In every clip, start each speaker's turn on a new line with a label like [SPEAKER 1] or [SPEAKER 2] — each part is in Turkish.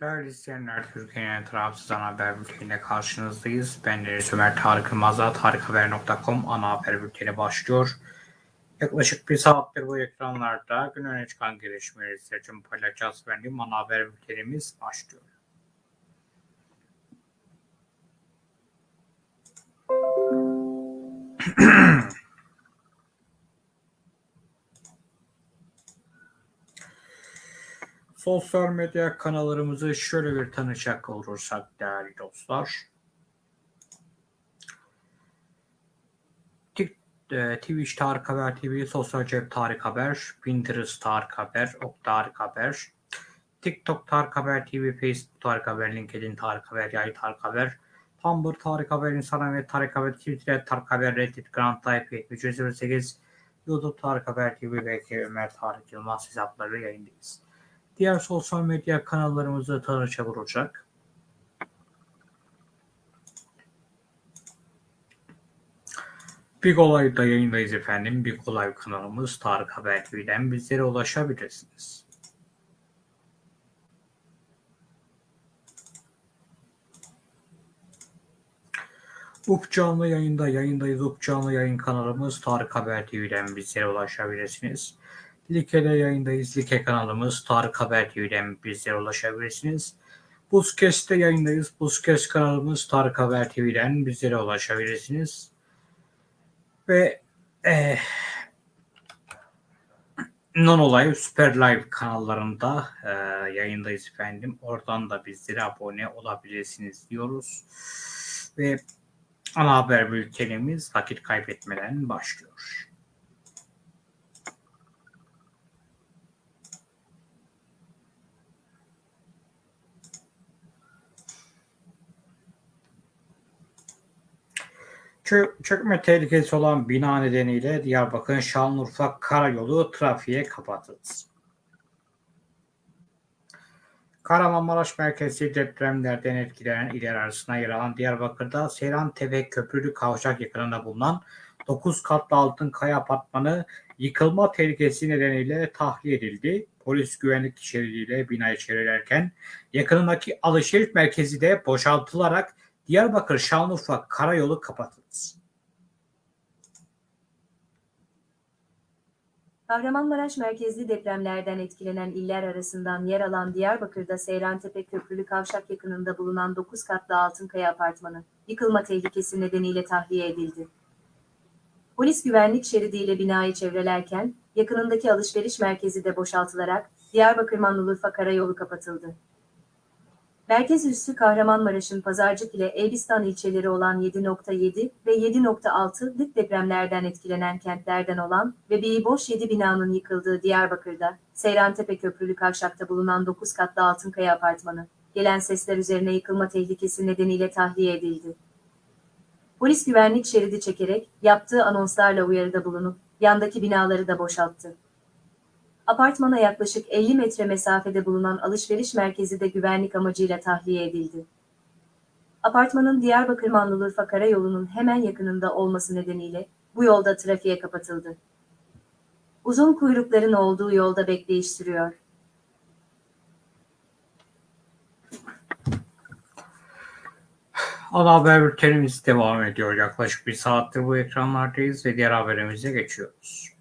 [SPEAKER 1] Değerli izleyenler, Türkiye'nin tarafsız ana haber bülteniyle karşınızdayız. Ben Deniz Ömer Tarık Yılmaz'la tarikhaber.com ana haber bülteni başlıyor. Yaklaşık bir saattir bu ekranlarda gün öne çıkan gelişmeleri sizler için paylaşacağız. Benim ana haber bültenimiz başlıyor. Sosyal medya kanallarımızı şöyle bir tanışacak olursak değerli dostlar. E, Twitch Tarık Haber TV, Sosyal Cep Tarık Haber, Pinterest Tarık Haber, Ok Tarık Haber, TikTok Tarık Haber TV, Facebook Tarık Haber, LinkedIn Tarık Haber, Yay Tarık Haber, Tumblr Tarık Haber, Instagram ve Tarık Haber, Twitter Tarık Haber, Reddit, Grand Type 308, YouTube Tarık Haber TV ve Ömer Tarık Yılmaz hesapları yayındayız. Diğer sosyal medya kanallarımızı tanışacak olacak. Big Olay'da yayındayız efendim. Big Olay kanalımız Tarık Haber TV'den bizlere ulaşabilirsiniz. UP canlı yayında yayındayız. UP canlı yayın kanalımız Tarık Haber TV'den bizlere ulaşabilirsiniz. Like'de yayındayız. Like kanalımız Tarık Haber TV'den bizlere ulaşabilirsiniz. Buzkes'te yayındayız. Buzkes kanalımız Tarık Haber TV'den bizlere ulaşabilirsiniz. Ve eh, Non Olay Süper Live kanallarında e, yayındayız efendim. Oradan da bizlere abone olabilirsiniz diyoruz. Ve ana haber bültenimiz vakit kaybetmeden başlıyor. Çökme tehlikesi olan bina nedeniyle Diyarbakır Şanlıurfa Karayolu trafiğe kapatıldı. Kahramanmaraş merkezi depremlerden etkilenen iller arasında yer alan Diyarbakır'da Seyrantepe Köprülü Kavşak yakınında bulunan 9 katlı altın kaya apartmanı yıkılma tehlikesi nedeniyle tahliye edildi. Polis güvenlik şeridiyle binayı çevrerken yakınındaki alışveriş merkezi de boşaltılarak Diyarbakır Şanlıurfa Karayolu kapatıldı.
[SPEAKER 2] Kahramanmaraş merkezli depremlerden etkilenen iller arasından yer alan Diyarbakır'da Seyrantepe Köprülü Kavşak yakınında bulunan 9 katlı Altınkaya apartmanı, yıkılma tehlikesi nedeniyle tahliye edildi. Polis güvenlik şeridiyle binayı çevrelerken, yakınındaki alışveriş merkezi de boşaltılarak Diyarbakır Manlulurfa Karayolu kapatıldı. Merkez üssü Kahramanmaraş'ın Pazarcık ile Elbistan ilçeleri olan 7.7 ve 7.6'lık depremlerden etkilenen kentlerden olan bir boş 7 binanın yıkıldığı Diyarbakır'da, Seyrantepe Köprülü Kavşak'ta bulunan 9 katlı Altınkaya Apartmanı, gelen sesler üzerine yıkılma tehlikesi nedeniyle tahliye edildi. Polis güvenlik şeridi çekerek yaptığı anonslarla uyarıda bulunup yandaki binaları da boşalttı. Apartmana yaklaşık 50 metre mesafede bulunan alışveriş merkezi de güvenlik amacıyla tahliye edildi. Apartmanın Diyarbakır Manlulurfa Karayolu'nun hemen yakınında olması nedeniyle bu yolda trafiğe kapatıldı. Uzun kuyrukların olduğu yolda bekleyiş sürüyor.
[SPEAKER 1] Ana haber bültenimiz devam ediyor. Yaklaşık bir saattir bu ekranlardayız ve diğer haberimize geçiyoruz.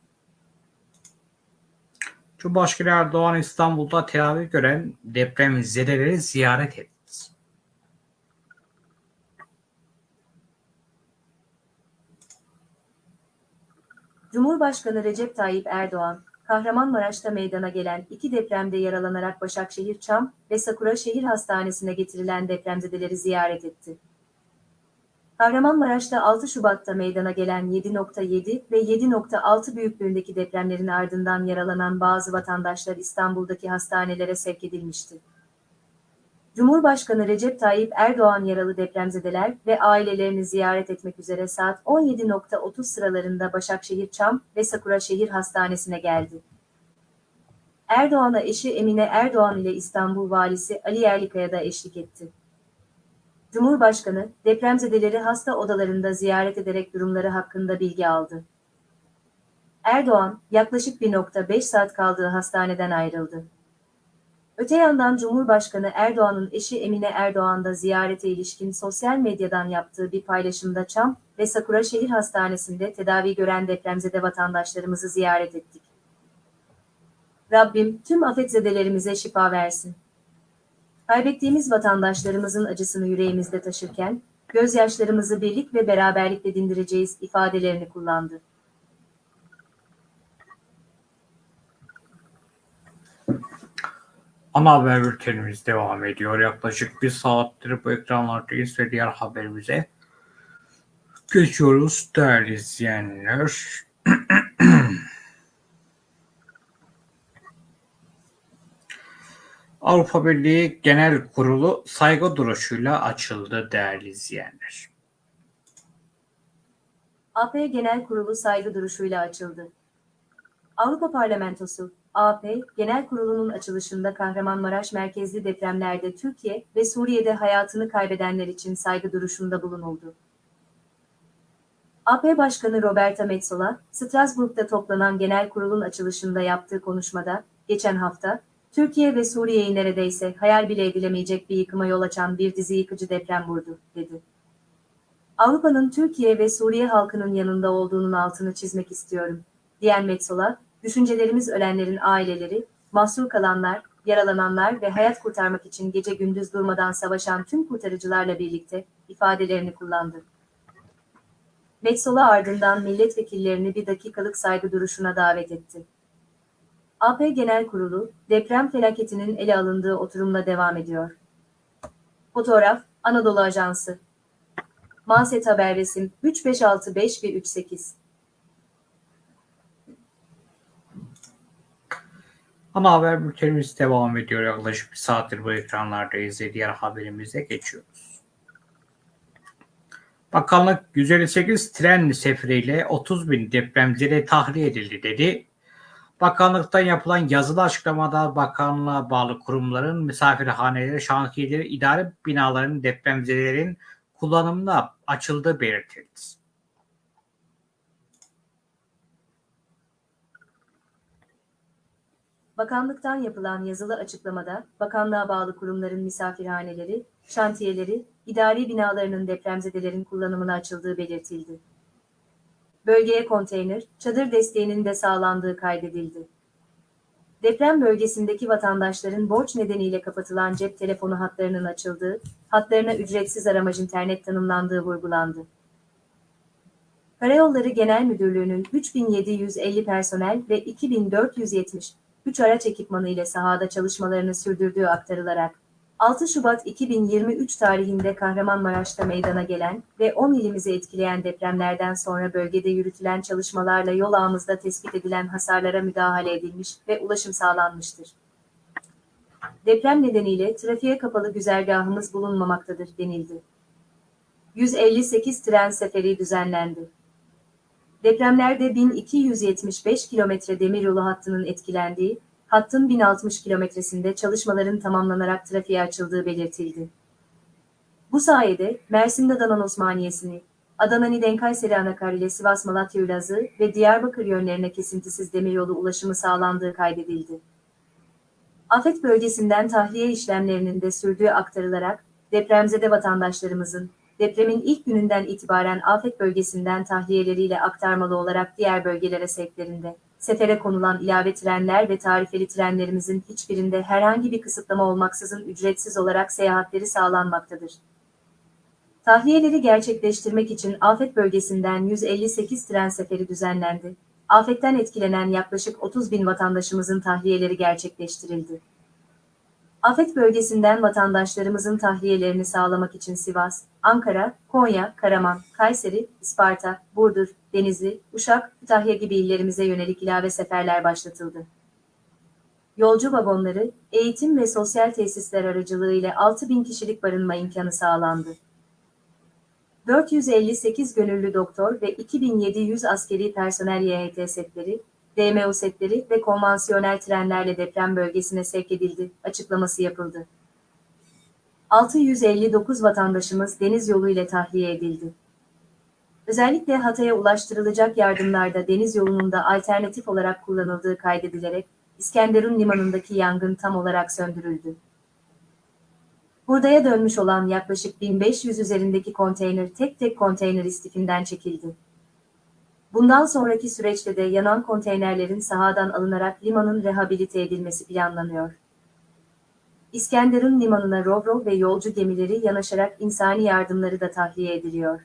[SPEAKER 1] Cumhurbaşkanı Erdoğan İstanbul'da tedavi gören depremzedeleri ziyaret etti.
[SPEAKER 2] Cumhurbaşkanı Recep Tayyip Erdoğan, Kahramanmaraş'ta meydana gelen iki depremde yaralanarak Başakşehir Çam ve Sakura Şehir Hastanesi'ne getirilen depremzedeleri ziyaret etti. Kahramanmaraş'ta 6 Şubat'ta meydana gelen 7.7 ve 7.6 büyüklüğündeki depremlerin ardından yaralanan bazı vatandaşlar İstanbul'daki hastanelere sevk edilmişti. Cumhurbaşkanı Recep Tayyip Erdoğan yaralı depremzedeler ve ailelerini ziyaret etmek üzere saat 17.30 sıralarında Başakşehir Çam ve Sakura Şehir Hastanesi'ne geldi. Erdoğan'a eşi Emine Erdoğan ile İstanbul Valisi Ali Yerlikaya da eşlik etti. Cumhurbaşkanı, depremzedeleri hasta odalarında ziyaret ederek durumları hakkında bilgi aldı. Erdoğan, yaklaşık 1.5 saat kaldığı hastaneden ayrıldı. Öte yandan Cumhurbaşkanı Erdoğan'ın eşi Emine Erdoğan da ziyarete ilişkin sosyal medyadan yaptığı bir paylaşımda Çam ve Sakura Şehir Hastanesi'nde tedavi gören depremzede vatandaşlarımızı ziyaret ettik. Rabbim tüm afetzedelerimize şifa versin. Kaybettiğimiz vatandaşlarımızın acısını yüreğimizde taşırken, gözyaşlarımızı birlik ve beraberlikle dindireceğiz ifadelerini kullandı.
[SPEAKER 1] Ana haber bültenimiz devam ediyor. Yaklaşık bir saattir bu ekranlardayız ve diğer haberimize geçiyoruz değerli izleyenler. Avrupa Birliği Genel Kurulu saygı duruşuyla açıldı değerli izleyenler.
[SPEAKER 2] AP Genel Kurulu saygı duruşuyla açıldı. Avrupa Parlamentosu, AP Genel Kurulu'nun açılışında Kahramanmaraş merkezli depremlerde Türkiye ve Suriye'de hayatını kaybedenler için saygı duruşunda bulunuldu. AP Başkanı Roberta Metsola, Strasbourg'da toplanan genel kurulun açılışında yaptığı konuşmada, geçen hafta, Türkiye ve Suriye'yi neredeyse hayal bile edilemeyecek bir yıkıma yol açan bir dizi yıkıcı deprem vurdu, dedi. Avrupa'nın Türkiye ve Suriye halkının yanında olduğunun altını çizmek istiyorum, diyen Metsola, düşüncelerimiz ölenlerin aileleri, mahsur kalanlar, yaralananlar ve hayat kurtarmak için gece gündüz durmadan savaşan tüm kurtarıcılarla birlikte ifadelerini kullandı. Metsola ardından milletvekillerini bir dakikalık saygı duruşuna davet etti. AP Genel Kurulu, deprem felaketinin ele alındığı oturumla devam ediyor. Fotoğraf, Anadolu Ajansı. Manset Haber Resim 3565 ve 38.
[SPEAKER 1] Ana haber bültenimiz devam ediyor. Yaklaşık bir saattir bu ekranlardayız diğer haberimize geçiyoruz. Bakanlık 158 tren seferiyle 30 bin depremzede tahliye edildi dedi. Bakanlıktan yapılan yazılı açıklamada bakanlığa bağlı kurumların misafirhaneleri, şantiyeleri, idare binalarının depremzedelerin kullanımına açıldığı belirtildi.
[SPEAKER 2] Bakanlıktan yapılan yazılı açıklamada, bakanlığa bağlı kurumların misafirhaneleri, şantiyeleri, idari binalarının depremzedelerin kullanımına açıldığı belirtildi. Bölgeye konteyner, çadır desteğinin de sağlandığı kaydedildi. Deprem bölgesindeki vatandaşların borç nedeniyle kapatılan cep telefonu hatlarının açıldığı, hatlarına ücretsiz aramaj internet tanımlandığı vurgulandı. Karayolları Genel Müdürlüğü'nün 3750 personel ve 2470 3 araç ekipmanı ile sahada çalışmalarını sürdürdüğü aktarılarak, 6 Şubat 2023 tarihinde Kahramanmaraş'ta meydana gelen ve 10 ilimizi etkileyen depremlerden sonra bölgede yürütülen çalışmalarla yol ağımızda tespit edilen hasarlara müdahale edilmiş ve ulaşım sağlanmıştır. Deprem nedeniyle trafiğe kapalı güzergahımız bulunmamaktadır denildi. 158 tren seferi düzenlendi. Depremlerde 1275 kilometre demiryolu hattının etkilendiği, hattın 1060 kilometresinde çalışmaların tamamlanarak trafiğe açıldığı belirtildi. Bu sayede Mersin Adana Osmaniyesi'ni, Adana Niden Kayseri Anakar ile Sivas Malatya Ülazı ve Diyarbakır yönlerine kesintisiz demiryolu ulaşımı sağlandığı kaydedildi. Afet bölgesinden tahliye işlemlerinin de sürdüğü aktarılarak depremzede vatandaşlarımızın depremin ilk gününden itibaren afet bölgesinden tahliyeleriyle aktarmalı olarak diğer bölgelere sevklerinde, sefere konulan ilave trenler ve tarifeli trenlerimizin hiçbirinde herhangi bir kısıtlama olmaksızın ücretsiz olarak seyahatleri sağlanmaktadır. Tahliyeleri gerçekleştirmek için afet bölgesinden 158 tren seferi düzenlendi. Afetten etkilenen yaklaşık 30 bin vatandaşımızın tahliyeleri gerçekleştirildi. Afet bölgesinden vatandaşlarımızın tahliyelerini sağlamak için Sivas, Ankara, Konya, Karaman, Kayseri, Isparta, Burdur, Denizli, Uşak, Kütahya gibi illerimize yönelik ilave seferler başlatıldı. Yolcu vagonları, eğitim ve sosyal tesisler aracılığı ile 6 bin kişilik barınma imkanı sağlandı. 458 gönüllü doktor ve 2700 askeri personel YHT setleri, DMO setleri ve konvansiyonel trenlerle deprem bölgesine sevk edildi, açıklaması yapıldı. 659 vatandaşımız deniz yolu ile tahliye edildi. Özellikle Hatay'a ulaştırılacak yardımlarda deniz yolunun da alternatif olarak kullanıldığı kaydedilerek, İskenderun limanındaki yangın tam olarak söndürüldü. Hurdaya dönmüş olan yaklaşık 1500 üzerindeki konteyner tek tek konteyner istifinden çekildi. Bundan sonraki süreçte de yanan konteynerlerin sahadan alınarak limanın rehabilite edilmesi planlanıyor. İskenderun limanına ro-ro ve yolcu gemileri yanaşarak insani yardımları da tahliye ediliyor.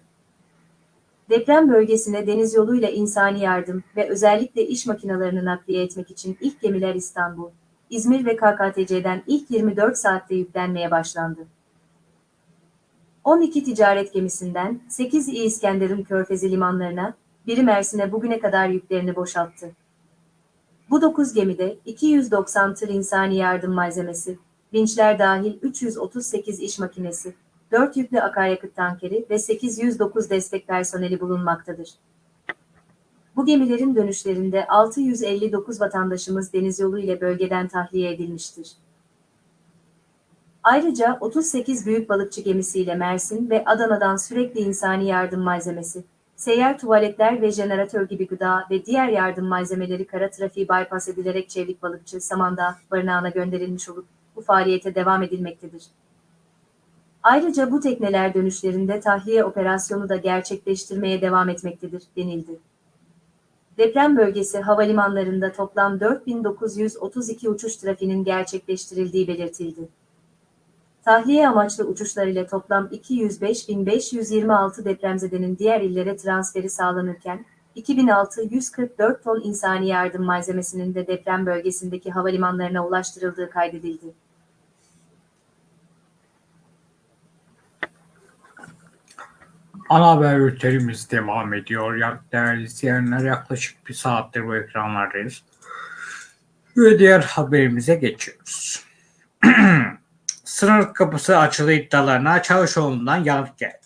[SPEAKER 2] Deprem bölgesine deniz yoluyla insani yardım ve özellikle iş makinalarını nakliye etmek için ilk gemiler İstanbul, İzmir ve KKTC'den ilk 24 saatte yüklenmeye başlandı. 12 ticaret gemisinden 8 İ İskenderun Körfezi limanlarına, biri Mersin'e bugüne kadar yüklerini boşalttı. Bu 9 gemide 290 tır insani yardım malzemesi, vinçler dahil 338 iş makinesi, 4 yüklü akaryakıt tankeri ve 809 destek personeli bulunmaktadır. Bu gemilerin dönüşlerinde 659 vatandaşımız deniz yolu ile bölgeden tahliye edilmiştir. Ayrıca 38 büyük balıkçı gemisiyle Mersin ve Adana'dan sürekli insani yardım malzemesi, seyyar tuvaletler ve jeneratör gibi gıda ve diğer yardım malzemeleri kara trafiği bypass edilerek Çevik Balıkçı Samandağ barınağına gönderilmiş olup bu faaliyete devam edilmektedir. Ayrıca bu tekneler dönüşlerinde tahliye operasyonu da gerçekleştirmeye devam etmektedir, denildi. Deprem bölgesi havalimanlarında toplam 4932 uçuş trafiğinin gerçekleştirildiği belirtildi. Tahliye amaçlı uçuşlar ile toplam 205.526 depremzedenin diğer illere transferi sağlanırken, 2644 ton insani yardım malzemesinin de deprem bölgesindeki havalimanlarına ulaştırıldığı kaydedildi.
[SPEAKER 1] Ana haber bültenimiz devam ediyor. Ya- Değerli izleyenler yaklaşık bir saattir bu ekranlardayız. Ve diğer haberimize geçiyoruz. Sınır kapısı açılı iddialarına Çavuşoğlu'ndan yanıt geldi.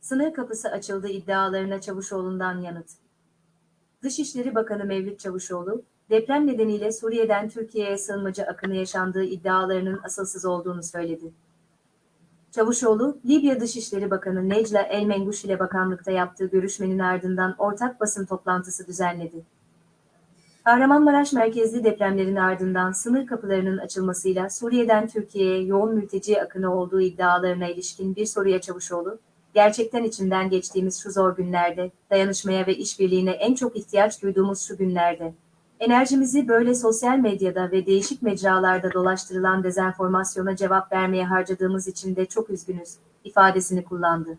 [SPEAKER 2] Sınır kapısı açıldı iddialarına Çavuşoğlu'ndan yanıt. Dışişleri Bakanı Mevlüt Çavuşoğlu, deprem nedeniyle Suriye'den Türkiye'ye sığınmacı akını yaşandığı iddialarının asılsız olduğunu söyledi. Çavuşoğlu, Libya Dışişleri Bakanı Necla El Menguş ile bakanlıkta yaptığı görüşmenin ardından ortak basın toplantısı düzenledi. Kahramanmaraş merkezli depremlerin ardından sınır kapılarının açılmasıyla Suriye'den Türkiye'ye yoğun mülteci akını olduğu iddialarına ilişkin bir soruya Çavuşoğlu, gerçekten içinden geçtiğimiz şu zor günlerde, dayanışmaya ve işbirliğine en çok ihtiyaç duyduğumuz şu günlerde, enerjimizi böyle sosyal medyada ve değişik mecralarda dolaştırılan dezenformasyona cevap vermeye harcadığımız için de çok üzgünüz, ifadesini kullandı.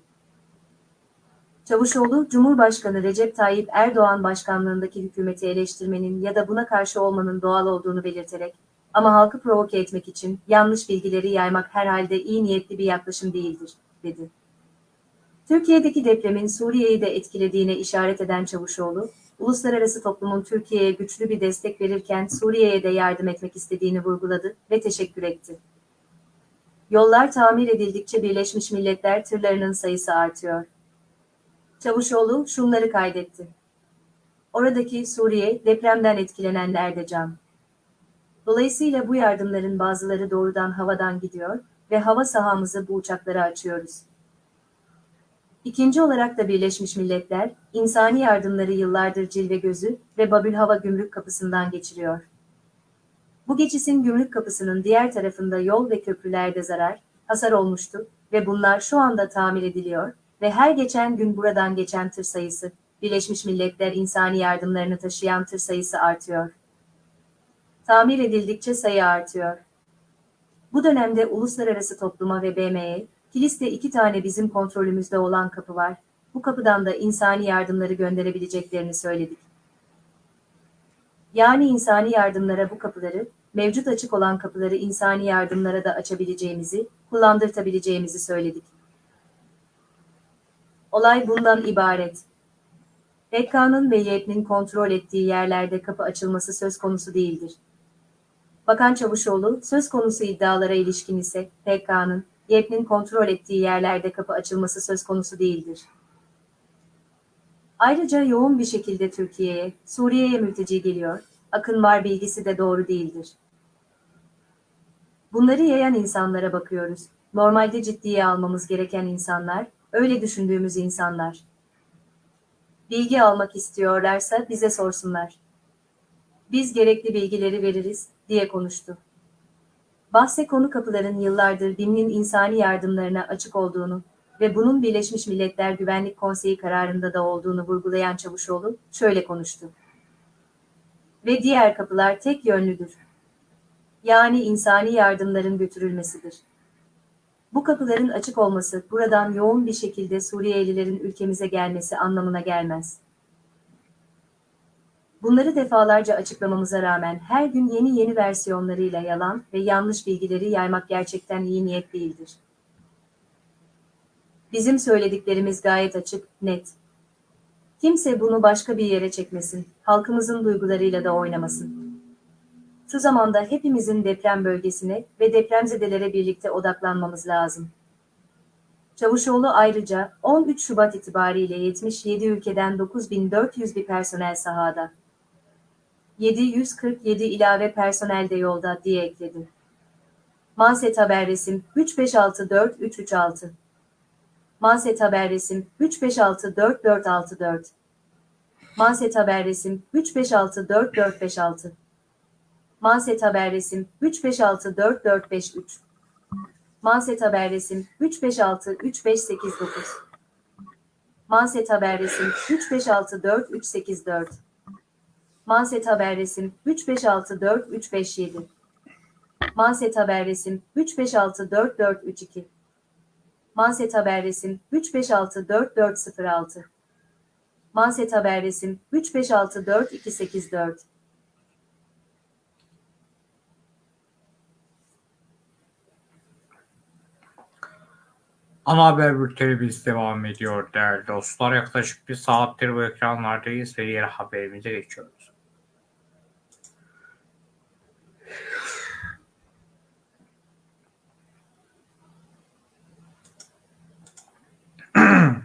[SPEAKER 2] Çavuşoğlu, Cumhurbaşkanı Recep Tayyip Erdoğan başkanlığındaki hükümeti eleştirmenin ya da buna karşı olmanın doğal olduğunu belirterek, ama halkı provoke etmek için yanlış bilgileri yaymak herhalde iyi niyetli bir yaklaşım değildir, dedi. Türkiye'deki depremin Suriye'yi de etkilediğine işaret eden Çavuşoğlu, uluslararası toplumun Türkiye'ye güçlü bir destek verirken Suriye'ye de yardım etmek istediğini vurguladı ve teşekkür etti. Yollar tamir edildikçe Birleşmiş Milletler tırlarının sayısı artıyor. Çavuşoğlu şunları kaydetti. Oradaki Suriye depremden etkilenenler de can. Dolayısıyla bu yardımların bazıları doğrudan havadan gidiyor ve hava sahamızı bu uçaklara açıyoruz. İkinci olarak da Birleşmiş Milletler, insani yardımları yıllardır cilve gözü ve Babül Hava Gümrük Kapısı'ndan geçiriyor. Bu geçisin gümrük kapısının diğer tarafında yol ve köprülerde zarar, hasar olmuştu ve bunlar şu anda tamir ediliyor ve her geçen gün buradan geçen tır sayısı, Birleşmiş Milletler insani yardımlarını taşıyan tır sayısı artıyor. Tamir edildikçe sayı artıyor. Bu dönemde uluslararası topluma ve BM'ye, Kilis'te iki tane bizim kontrolümüzde olan kapı var. Bu kapıdan da insani yardımları gönderebileceklerini söyledik. Yani insani yardımlara bu kapıları, mevcut açık olan kapıları insani yardımlara da açabileceğimizi, kullandırtabileceğimizi söyledik. Olay bundan ibaret. PKK'nın ve YPG'nin kontrol ettiği yerlerde kapı açılması söz konusu değildir. Bakan Çavuşoğlu, söz konusu iddialara ilişkin ise PKK'nın, YPG'nin kontrol ettiği yerlerde kapı açılması söz konusu değildir. Ayrıca yoğun bir şekilde Türkiye'ye, Suriye'ye mülteci geliyor, akın var bilgisi de doğru değildir. Bunları yayan insanlara bakıyoruz. Normalde ciddiye almamız gereken insanlar, öyle düşündüğümüz insanlar. Bilgi almak istiyorlarsa bize sorsunlar. Biz gerekli bilgileri veririz, diye konuştu. Bahse konu kapıların yıllardır BİM'in insani yardımlarına açık olduğunu ve bunun Birleşmiş Milletler Güvenlik Konseyi kararında da olduğunu vurgulayan Çavuşoğlu şöyle konuştu. Ve diğer kapılar tek yönlüdür. Yani insani yardımların götürülmesidir. Bu kapıların açık olması buradan yoğun bir şekilde Suriyelilerin ülkemize gelmesi anlamına gelmez. Bunları defalarca açıklamamıza rağmen her gün yeni yeni versiyonlarıyla yalan ve yanlış bilgileri yaymak gerçekten iyi niyet değildir. Bizim söylediklerimiz gayet açık, net. Kimse bunu başka bir yere çekmesin, halkımızın duygularıyla da oynamasın. Şu zamanda hepimizin deprem bölgesine ve depremzedelere birlikte odaklanmamız lazım. Çavuşoğlu ayrıca 13 Şubat itibariyle 77 ülkeden 9400 bir personel sahada. 747 ilave personel de yolda diye ekledi. Manset Haber Resim 3564-336 Manset Haber Resim 3564-464 Manset Haber Resim 3564-456 Manset Haber Resim 3564-453 Manset Haber Resim 356-3589 Manset Haber Resim 356-4384 Manset Haber Resim 356-4357 Manset Haber Resim 356-4432 Manset Haber Resim 356-4406 Manset Haber Resim 356-4284
[SPEAKER 1] Ana haber bültenimiz devam ediyor değerli dostlar. Yaklaşık bir saattir bu ekranlardayız ve diğer haberimize geçiyoruz.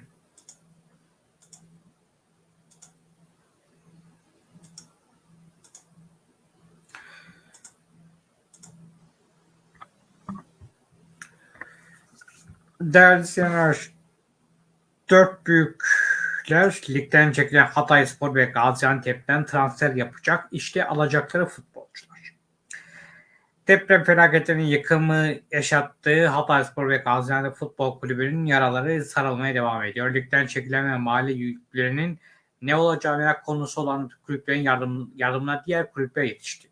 [SPEAKER 1] Değerli izleyenler, dört büyükler ligden çekilen Hatayspor ve Gaziantep'ten transfer yapacak. İşte alacakları futbolcular. Deprem felaketlerinin yıkımı yaşattığı Hatayspor ve Gaziantep Futbol Kulübü'nün yaraları sarılmaya devam ediyor. Ligden çekilen ve mali yüklerinin ne olacağı merak konusu olan kulüplerin yardım, yardımına diğer kulüpler yetişti.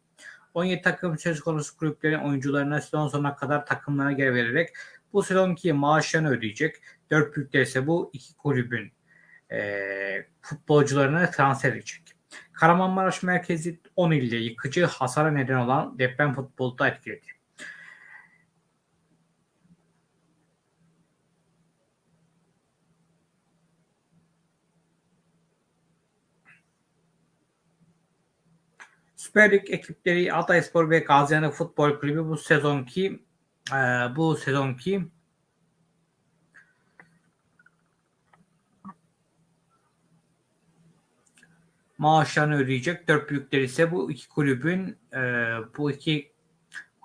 [SPEAKER 1] 17 takım söz konusu kulüplerin oyuncularına sezon sonuna kadar takımlarına geri vererek bu sezonki maaşlarını ödeyecek. Dört büyükler ise bu iki kulübün e, futbolcularını transfer edecek. Kahramanmaraş merkezi 10 ilde yıkıcı hasara neden olan deprem futbolu da etkiledi. Süper Lig ekipleri Hatayspor ve Gaziantep Futbol Kulübü bu sezonki e, bu sezonki maaşlarını ödeyecek. Dört büyükler ise bu iki kulübün e, bu iki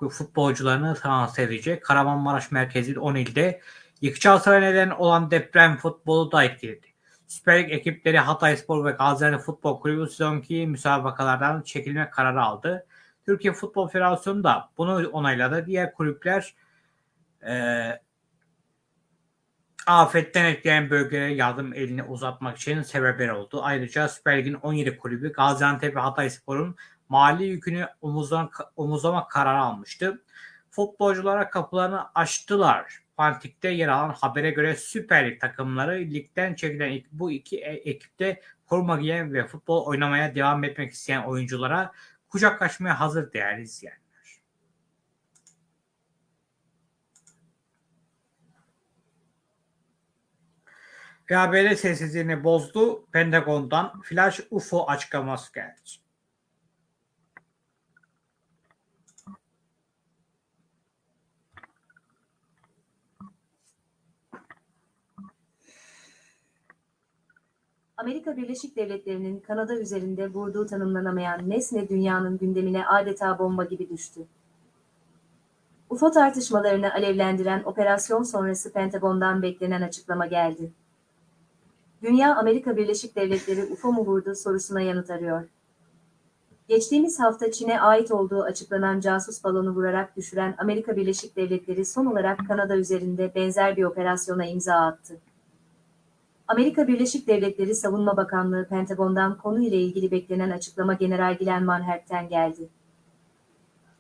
[SPEAKER 1] futbolcularını transfer edecek. Kahramanmaraş merkezi 10 ilde yıkıcı hasara neden olan deprem futbolu da etkiledi. Süper Lig ekipleri Hatayspor ve Gaziantep Futbol Kulübü sezonki müsabakalardan çekilme kararı aldı. Türkiye Futbol Federasyonu da bunu onayladı. Diğer kulüpler e, afetten etkileyen bölgelere yardım elini uzatmak için sebepler oldu. Ayrıca Süper Lig'in 17 kulübü Gaziantep ve Hatayspor'un mali yükünü omuzdan, omuzlama kararı almıştı. Futbolculara kapılarını açtılar. Fantik'te yer alan habere göre Süper Lig takımları ligden çekilen bu iki e, ekipte forma giyen ve futbol oynamaya devam etmek isteyen oyunculara kucak açmaya hazır değerli izleyenler. Ve ABD sessizliğini bozdu. Pentagon'dan flash UFO açıklaması geldi.
[SPEAKER 2] Amerika Birleşik Devletleri'nin Kanada üzerinde vurduğu tanımlanamayan nesne dünyanın gündemine adeta bomba gibi düştü. UFO tartışmalarını alevlendiren operasyon sonrası Pentagon'dan beklenen açıklama geldi. Dünya Amerika Birleşik Devletleri UFO mu vurdu sorusuna yanıt arıyor. Geçtiğimiz hafta Çin'e ait olduğu açıklanan casus balonu vurarak düşüren Amerika Birleşik Devletleri son olarak Kanada üzerinde benzer bir operasyona imza attı. Amerika Birleşik Devletleri Savunma Bakanlığı Pentagon'dan konuyla ilgili beklenen açıklama General Glenn Manhert'ten geldi.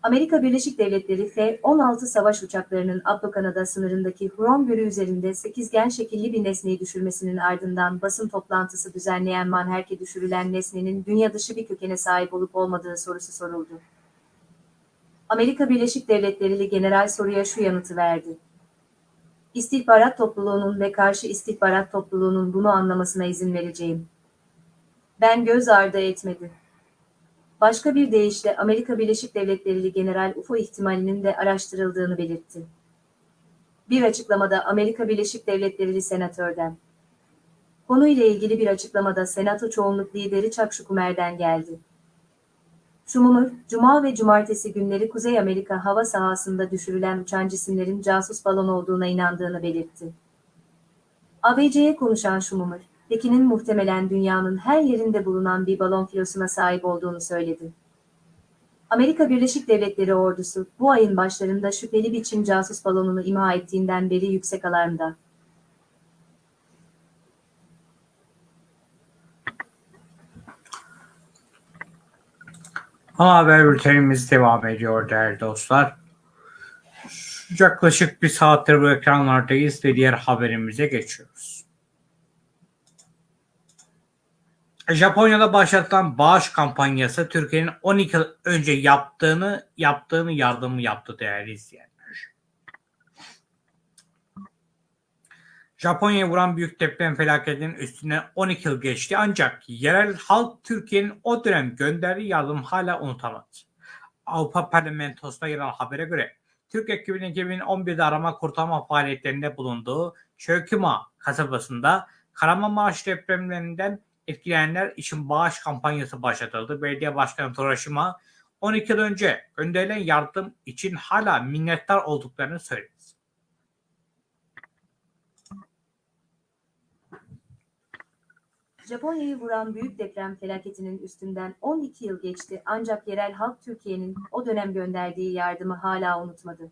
[SPEAKER 2] Amerika Birleşik Devletleri F-16 savaş uçaklarının Abdo-Kanada sınırındaki Huron Gölü üzerinde sekizgen şekilli bir nesneyi düşürmesinin ardından basın toplantısı düzenleyen Manherk'e düşürülen nesnenin dünya dışı bir kökene sahip olup olmadığı sorusu soruldu. Amerika Birleşik Devletleri'li general soruya şu yanıtı verdi. İstihbarat topluluğunun ve karşı istihbarat topluluğunun bunu anlamasına izin vereceğim. Ben göz ardı etmedi. Başka bir deyişle Amerika Birleşik Devletleri'li General UFO ihtimalinin de araştırıldığını belirtti. Bir açıklamada Amerika Birleşik Devletleri'li senatörden. Konuyla ilgili bir açıklamada Senato çoğunluk lideri Chuck Schumer'den geldi. Schumer, Cuma ve Cumartesi günleri Kuzey Amerika hava sahasında düşürülen uçan cisimlerin casus balon olduğuna inandığını belirtti. ABC'ye konuşan Schumer, Pekin'in muhtemelen dünyanın her yerinde bulunan bir balon filosuna sahip olduğunu söyledi. Amerika Birleşik Devletleri ordusu bu ayın başlarında şüpheli bir Çin casus balonunu imha ettiğinden beri yüksek alarmda.
[SPEAKER 1] Ana haber bültenimiz devam ediyor değerli dostlar. Yaklaşık bir saattir bu ekranlardayız ve diğer haberimize geçiyoruz. Japonya'da başlatılan bağış kampanyası Türkiye'nin 12 yıl önce yaptığını yaptığını yardımı yaptı değerli izleyenler. Japonya'ya vuran büyük deprem felaketinin üstüne 12 yıl geçti ancak yerel halk Türkiye'nin o dönem gönderdiği yardım hala unutamadı. Avrupa Parlamentosu'na yer alan habere göre Türk ekibinin 2011'de arama kurtarma faaliyetlerinde bulunduğu Çöküma kasabasında Kahramanmaraş depremlerinden etkilenenler için bağış kampanyası başlatıldı. Belediye Başkanı Toraşima 12 yıl önce gönderilen yardım için hala minnettar olduklarını söyledi.
[SPEAKER 2] Japonya'yı vuran büyük deprem felaketinin üstünden 12 yıl geçti ancak yerel halk Türkiye'nin o dönem gönderdiği yardımı hala unutmadı.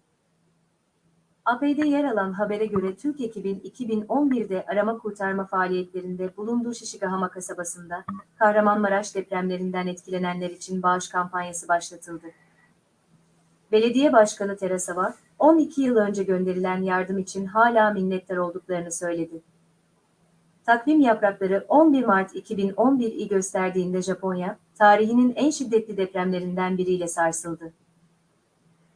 [SPEAKER 2] AP'de yer alan habere göre Türk ekibin 2011'de arama kurtarma faaliyetlerinde bulunduğu Şişigahama kasabasında Kahramanmaraş depremlerinden etkilenenler için bağış kampanyası başlatıldı. Belediye Başkanı Terasava, 12 yıl önce gönderilen yardım için hala minnettar olduklarını söyledi. Takvim yaprakları 11 Mart 2011'i gösterdiğinde Japonya, tarihinin en şiddetli depremlerinden biriyle sarsıldı.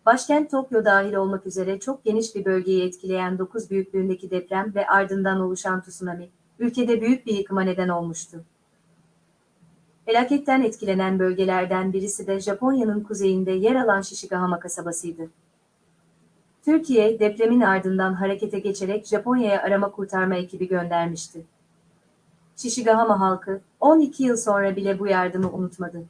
[SPEAKER 2] Başkent Tokyo dahil olmak üzere çok geniş bir bölgeyi etkileyen 9 büyüklüğündeki deprem ve ardından oluşan tsunami, ülkede büyük bir yıkıma neden olmuştu. Felaketten etkilenen bölgelerden birisi de Japonya'nın kuzeyinde yer alan Shishigahama kasabasıydı. Türkiye, depremin ardından harekete geçerek Japonya'ya arama kurtarma ekibi göndermişti. Shishigahama halkı 12 yıl sonra bile bu yardımı unutmadı.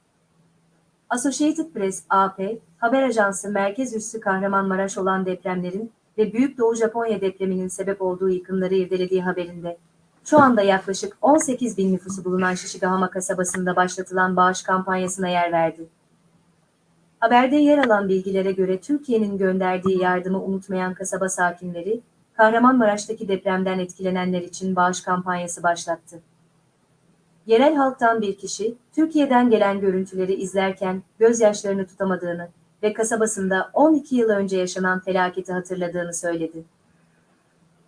[SPEAKER 2] Associated Press AP, haber ajansı merkez üssü Kahramanmaraş olan depremlerin ve Büyük Doğu Japonya depreminin sebep olduğu yıkımları irdelediği haberinde, şu anda yaklaşık 18 bin nüfusu bulunan Shishigahama kasabasında başlatılan bağış kampanyasına yer verdi. Haberde yer alan bilgilere göre Türkiye'nin gönderdiği yardımı unutmayan kasaba sakinleri, Kahramanmaraş'taki depremden etkilenenler için bağış kampanyası başlattı. Yerel halktan bir kişi, Türkiye'den gelen görüntüleri izlerken gözyaşlarını tutamadığını ve kasabasında 12 yıl önce yaşanan felaketi hatırladığını söyledi.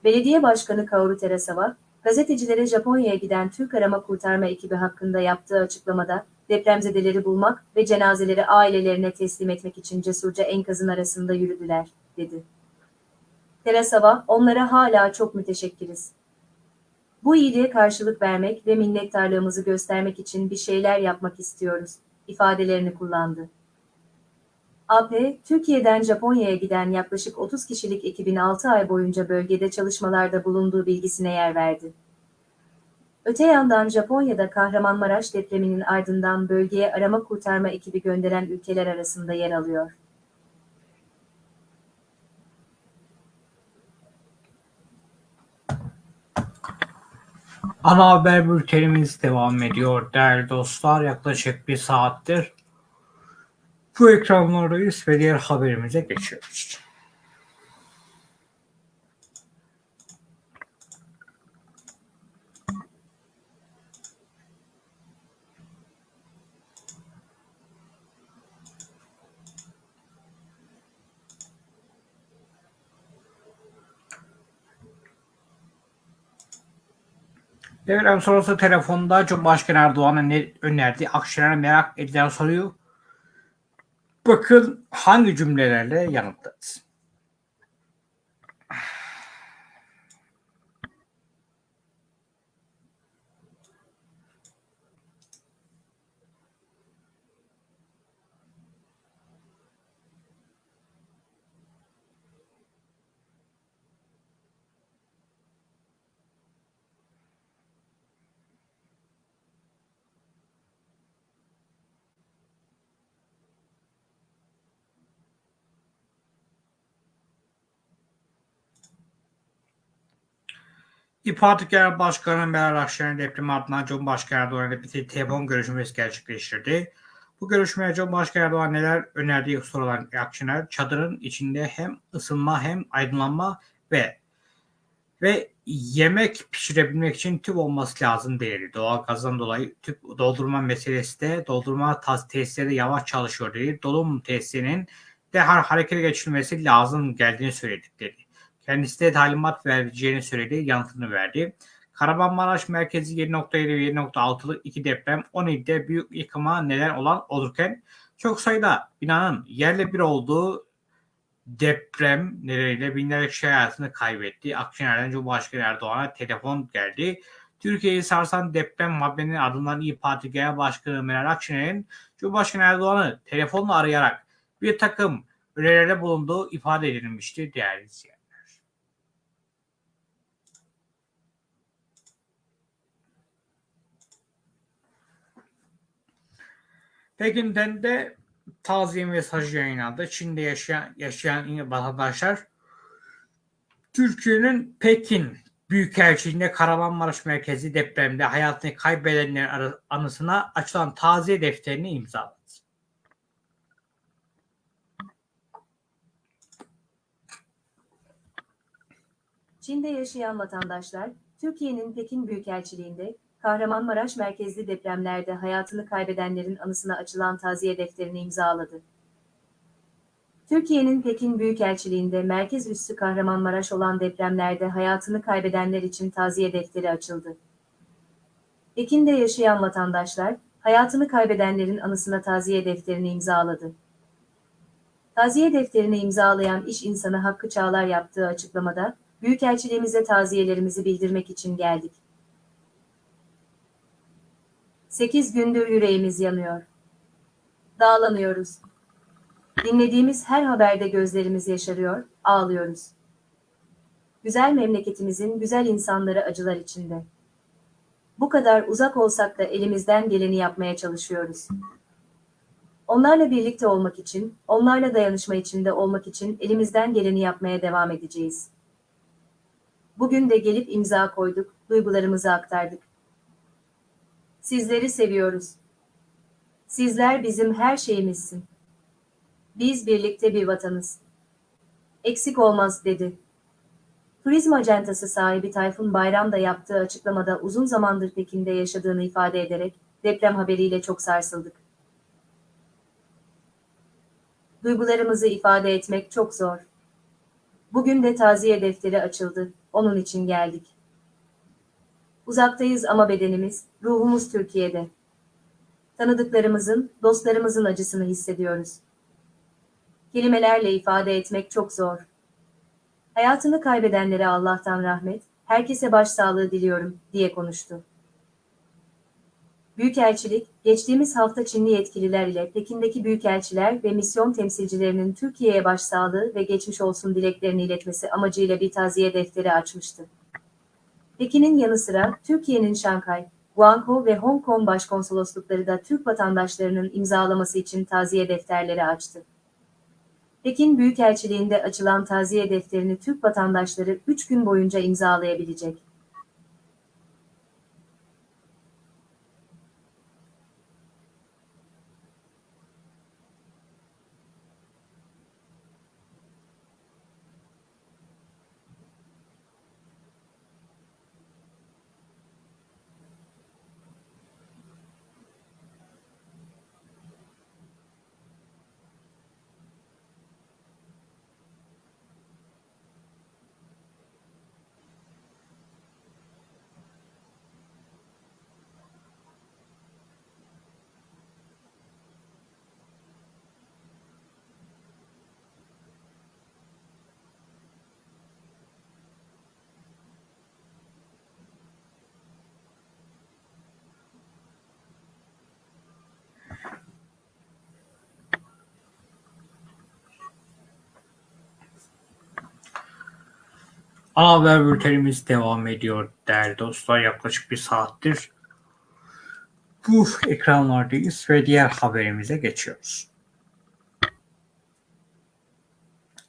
[SPEAKER 2] Belediye Başkanı Kaoru Terasawa, gazetecilere Japonya'ya giden Türk arama kurtarma ekibi hakkında yaptığı açıklamada, depremzedeleri bulmak ve cenazeleri ailelerine teslim etmek için cesurca enkazın arasında yürüdüler, dedi. Terasawa, onlara hala çok müteşekkiriz. Bu iyiliğe karşılık vermek ve minnettarlığımızı göstermek için bir şeyler yapmak istiyoruz, ifadelerini kullandı. AP, Türkiye'den Japonya'ya giden yaklaşık 30 kişilik ekibin 6 ay boyunca bölgede çalışmalarda bulunduğu bilgisine yer verdi. Öte yandan Japonya'da Kahramanmaraş depreminin ardından bölgeye arama kurtarma ekibi gönderen ülkeler arasında yer alıyor.
[SPEAKER 1] Ana haber bültenimiz devam ediyor değerli dostlar. Yaklaşık bir saattir bu ekranlardayız ve diğer haberimize geçiyoruz. Devran sonrası telefonda Cumhurbaşkanı Erdoğan'ın ne önerdiği Akşener'e merak edilen soruyu bakın hangi cümlelerle yanıtlarız. İYİ Parti Genel Başkanı Meral Akşener depremi ardından Cumhurbaşkanı Erdoğan ile bir telefon görüşmesi gerçekleştirdi. Bu görüşmeye Cumhurbaşkanı Erdoğan neler önerdiği sorulan Akşener, çadırın içinde hem ısınma hem aydınlanma ve ve yemek pişirebilmek için tüp olması lazım dedi. Doğal gazdan dolayı tüp doldurma meselesi de doldurma tesisleri de yavaş çalışıyor dedi. Dolum tesisinin derhal harekete geçirilmesi lazım geldiğini söyledik dedi. Kendisi de talimat vereceğini söyledi, yanıtını verdi. Kahramanmaraş merkezi 7.7 ve 7.6'lık iki deprem 10 ilde büyük yıkıma neden olan olurken çok sayıda binanın yerle bir olduğu deprem nedeniyle binlerce kişi hayatını kaybetti. Akşener'den Cumhurbaşkanı Erdoğan'a telefon geldi. Türkiye'yi sarsan deprem haberinin ardından İYİ Parti Genel Başkanı Meral Akşener'in Cumhurbaşkanı Erdoğan'ı telefonla arayarak bir takım önerilerde bulunduğu ifade edilmişti değerli izleyenler. Pekin'den de taziye mesajı yayınlandı. Çin'de yaşayan, yaşayan vatandaşlar Türkiye'nin Pekin Büyükelçiliğinde Kahramanmaraş merkezi depremde hayatını kaybedenlerin anısına açılan taziye defterini imzaladı.
[SPEAKER 2] Çin'de yaşayan vatandaşlar, Türkiye'nin Pekin Büyükelçiliğinde Kahramanmaraş merkezli depremlerde hayatını kaybedenlerin anısına açılan taziye defterini imzaladı. Türkiye'nin Pekin Büyükelçiliğinde merkez üssü Kahramanmaraş olan depremlerde hayatını kaybedenler için taziye defteri açıldı. Pekin'de yaşayan vatandaşlar, hayatını kaybedenlerin anısına taziye defterini imzaladı. Taziye defterini imzalayan iş insanı Hakkı Çağlar yaptığı açıklamada, Büyükelçiliğimize taziyelerimizi bildirmek için geldik. 8 gündür yüreğimiz yanıyor. Dağlanıyoruz. Dinlediğimiz her haberde gözlerimiz yaşarıyor, ağlıyoruz. Güzel memleketimizin güzel insanları acılar içinde. Bu kadar uzak olsak da elimizden geleni yapmaya çalışıyoruz. Onlarla birlikte olmak için, onlarla dayanışma içinde olmak için elimizden geleni yapmaya devam edeceğiz. Bugün de gelip imza koyduk, duygularımızı aktardık. Sizleri seviyoruz. Sizler bizim her şeyimizsin. Biz birlikte bir vatanız. Eksik olmaz dedi. Turizm acentası sahibi Tayfun Bayram da yaptığı açıklamada uzun zamandır Pekin'de yaşadığını ifade ederek deprem haberiyle çok sarsıldık. Duygularımızı ifade etmek çok zor. Bugün de taziye defteri açıldı. Onun için geldik. Uzaktayız ama bedenimiz, ruhumuz Türkiye'de. Tanıdıklarımızın, dostlarımızın acısını hissediyoruz. Kelimelerle ifade etmek çok zor. Hayatını kaybedenlere Allah'tan rahmet, herkese başsağlığı diliyorum, diye konuştu. Büyükelçilik, geçtiğimiz hafta Çinli yetkililer ile Pekin'deki büyükelçiler ve misyon temsilcilerinin Türkiye'ye başsağlığı ve geçmiş olsun dileklerini iletmesi amacıyla bir taziye defteri açmıştı. Pekin'in yanı sıra Türkiye'nin Şanghay, Guangzhou ve Hong Kong başkonsoloslukları da Türk vatandaşlarının imzalaması için taziye defterleri açtı. Pekin Büyükelçiliğinde açılan taziye defterini Türk vatandaşları 3 gün boyunca imzalayabilecek.
[SPEAKER 1] Ana haber bültenimiz devam ediyor değerli dostlar. Yaklaşık bir saattir bu ekranlardayız ve diğer haberimize geçiyoruz.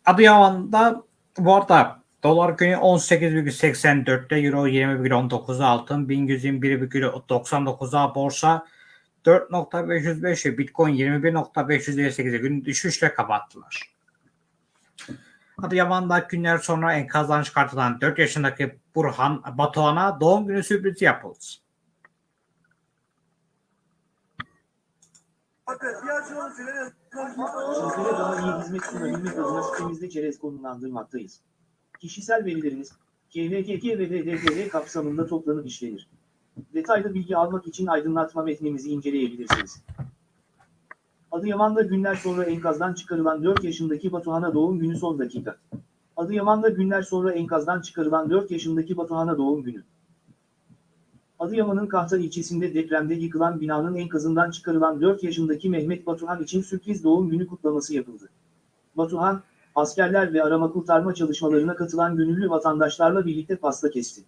[SPEAKER 1] Adıyaman'da bu arada dolar günü 18,84'te euro 20,19'a altın 1121,99'a borsa 4.505 ve bitcoin 21.558'e gün düşüşle kapattılar. Adıyaman'da günler sonra enkazdan çıkartılan 4 yaşındaki Burhan Batuhan'a doğum günü sürprizi yapıldı.
[SPEAKER 3] Sizlere daha iyi hizmet sunabilmek adına sitemizde çerez konumlandırmaktayız. Kişisel verileriniz, KVKK ve DDPR kapsamında toplanıp işlenir. Detaylı bilgi almak için aydınlatma metnimizi inceleyebilirsiniz. Adıyaman'da günler sonra enkazdan çıkarılan 4 yaşındaki Batuhan'a doğum günü son dakika. Adıyaman'da günler sonra enkazdan çıkarılan 4 yaşındaki Batuhan'a doğum günü. Adıyaman'ın Kahta ilçesinde depremde yıkılan binanın enkazından çıkarılan 4 yaşındaki Mehmet Batuhan için sürpriz doğum günü kutlaması yapıldı. Batuhan, askerler ve arama kurtarma çalışmalarına katılan gönüllü vatandaşlarla birlikte pasta kesti.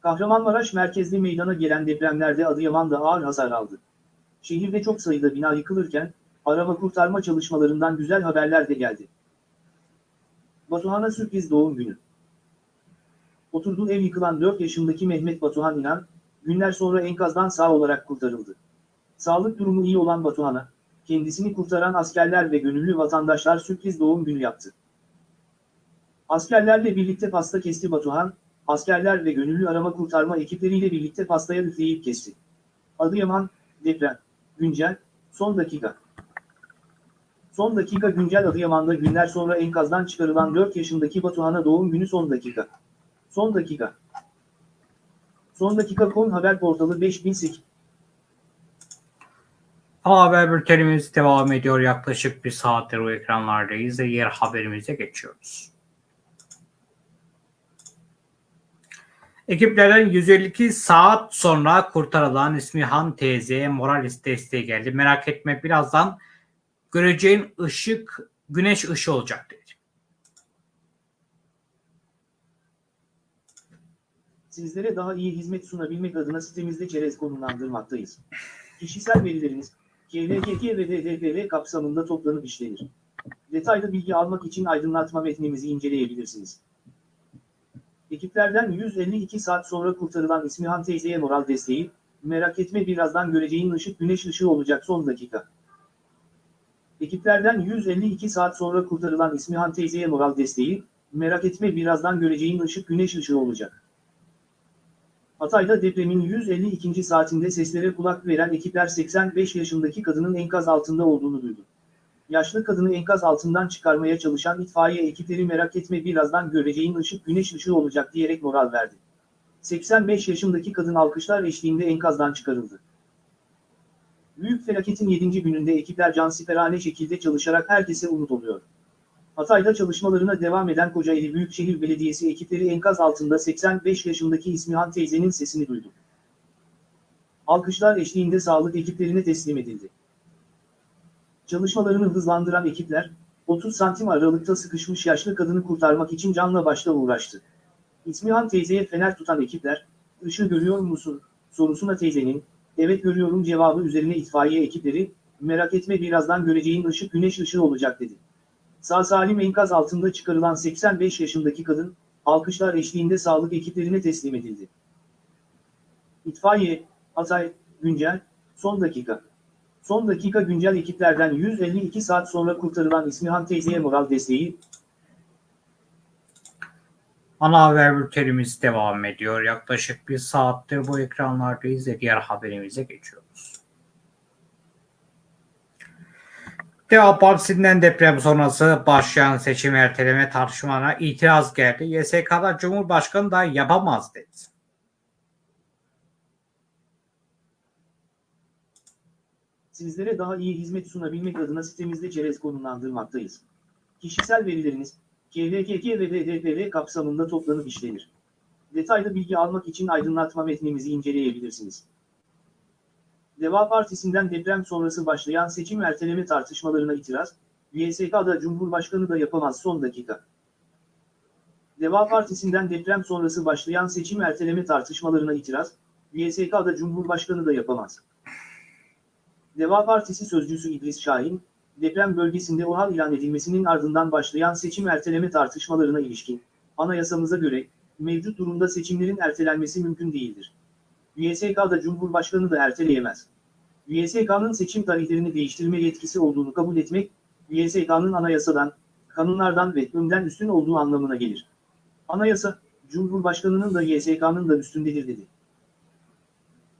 [SPEAKER 3] Kahramanmaraş merkezli meydana gelen depremlerde Adıyaman da ağır hasar aldı. Şehirde çok sayıda bina yıkılırken, arama kurtarma çalışmalarından güzel haberler de geldi. Batuhan'a sürpriz doğum günü. Oturduğu ev yıkılan 4 yaşındaki Mehmet Batuhan İnan, günler sonra enkazdan sağ olarak kurtarıldı. Sağlık durumu iyi olan Batuhan'a, kendisini kurtaran askerler ve gönüllü vatandaşlar sürpriz doğum günü yaptı. Askerlerle birlikte pasta kesti Batuhan, askerler ve gönüllü arama kurtarma ekipleriyle birlikte pastaya üfleyip kesti. Adıyaman, deprem, güncel, son dakika. Son dakika güncel Adıyaman'da günler sonra enkazdan çıkarılan 4 yaşındaki Batuhan'a doğum günü son dakika. Son dakika. Son dakika kon haber portalı 5008.
[SPEAKER 1] Ana haber bültenimiz devam ediyor. Yaklaşık bir saattir o ekranlardayız ve diğer haberimize geçiyoruz. Ekiplerden 152 saat sonra kurtarılan İsmihan teyzeye moral desteği geldi. Merak etme birazdan göreceğin ışık güneş ışığı olacak dedi.
[SPEAKER 3] Sizlere daha iyi hizmet sunabilmek adına sitemizde çerez konumlandırmaktayız. Kişisel verileriniz, KVKK ve DDPR kapsamında toplanıp işlenir. Detaylı bilgi almak için aydınlatma metnimizi inceleyebilirsiniz. Ekiplerden 152 saat sonra kurtarılan İsmihan teyzeye moral desteği, merak etme birazdan göreceğin ışık güneş ışığı olacak son dakika. Ekiplerden 152 saat sonra kurtarılan İsmihan teyzeye moral desteği, merak etme birazdan göreceğin ışık güneş ışığı olacak. Hatay'da depremin 152. saatinde seslere kulak veren ekipler 85 yaşındaki kadının enkaz altında olduğunu duydu. Yaşlı kadını enkaz altından çıkarmaya çalışan itfaiye ekipleri merak etme birazdan göreceğin ışık güneş ışığı olacak diyerek moral verdi. 85 yaşındaki kadın alkışlar eşliğinde enkazdan çıkarıldı. Büyük felaketin 7. gününde ekipler cansiperane şekilde çalışarak herkese umut oluyor. Hatay'da çalışmalarına devam eden Kocaeli Büyükşehir Belediyesi ekipleri enkaz altında 85 yaşındaki İsmihan teyzenin sesini duydu. Alkışlar eşliğinde sağlık ekiplerine teslim edildi. Çalışmalarını hızlandıran ekipler, 30 santim aralıkta sıkışmış yaşlı kadını kurtarmak için canla başla uğraştı. İsmihan teyzeye fener tutan ekipler, ışığı görüyor musun, sorusuna teyzenin, evet görüyorum cevabı üzerine itfaiye ekipleri, merak etme birazdan göreceğin ışık güneş ışığı olacak dedi. Sağ salim enkaz altında çıkarılan 85 yaşındaki kadın, alkışlar eşliğinde sağlık ekiplerine teslim edildi. İtfaiye, Hatay, güncel, son dakika. Son dakika güncel ekiplerden 152 saat sonra kurtarılan İsmihan teyzeye moral desteği,
[SPEAKER 1] Ana haber bültenimiz devam ediyor. Yaklaşık bir saattir bu ekranlardayız ve diğer haberimize geçiyoruz. Deva Partisi'nden deprem sonrası başlayan seçim erteleme tartışmalarına itiraz geldi. YSK'da Cumhurbaşkanı da yapamaz dedi.
[SPEAKER 3] Sizlere daha iyi hizmet sunabilmek adına sitemizde çerez konumlandırmaktayız. Kişisel verileriniz, KVKK ve DDPR kapsamında toplanıp işlenir. Detaylı bilgi almak için aydınlatma metnimizi inceleyebilirsiniz. Deva Partisi'nden deprem sonrası başlayan seçim erteleme tartışmalarına itiraz, YSK'da Cumhurbaşkanı da yapamaz son dakika. Deva Partisi'nden deprem sonrası başlayan seçim erteleme tartışmalarına itiraz, YSK'da Cumhurbaşkanı da yapamaz. Deva Partisi sözcüsü İdris Şahin, deprem bölgesinde OHAL ilan edilmesinin ardından başlayan seçim erteleme tartışmalarına ilişkin, anayasamıza göre, mevcut durumda seçimlerin ertelenmesi mümkün değildir. YSK'da Cumhurbaşkanı da erteleyemez. YSK'nın seçim tarihlerini değiştirme yetkisi olduğunu kabul etmek, YSK'nın anayasadan, kanunlardan ve önden üstün olduğu anlamına gelir. Anayasa, Cumhurbaşkanının da YSK'nın da üstündedir dedi.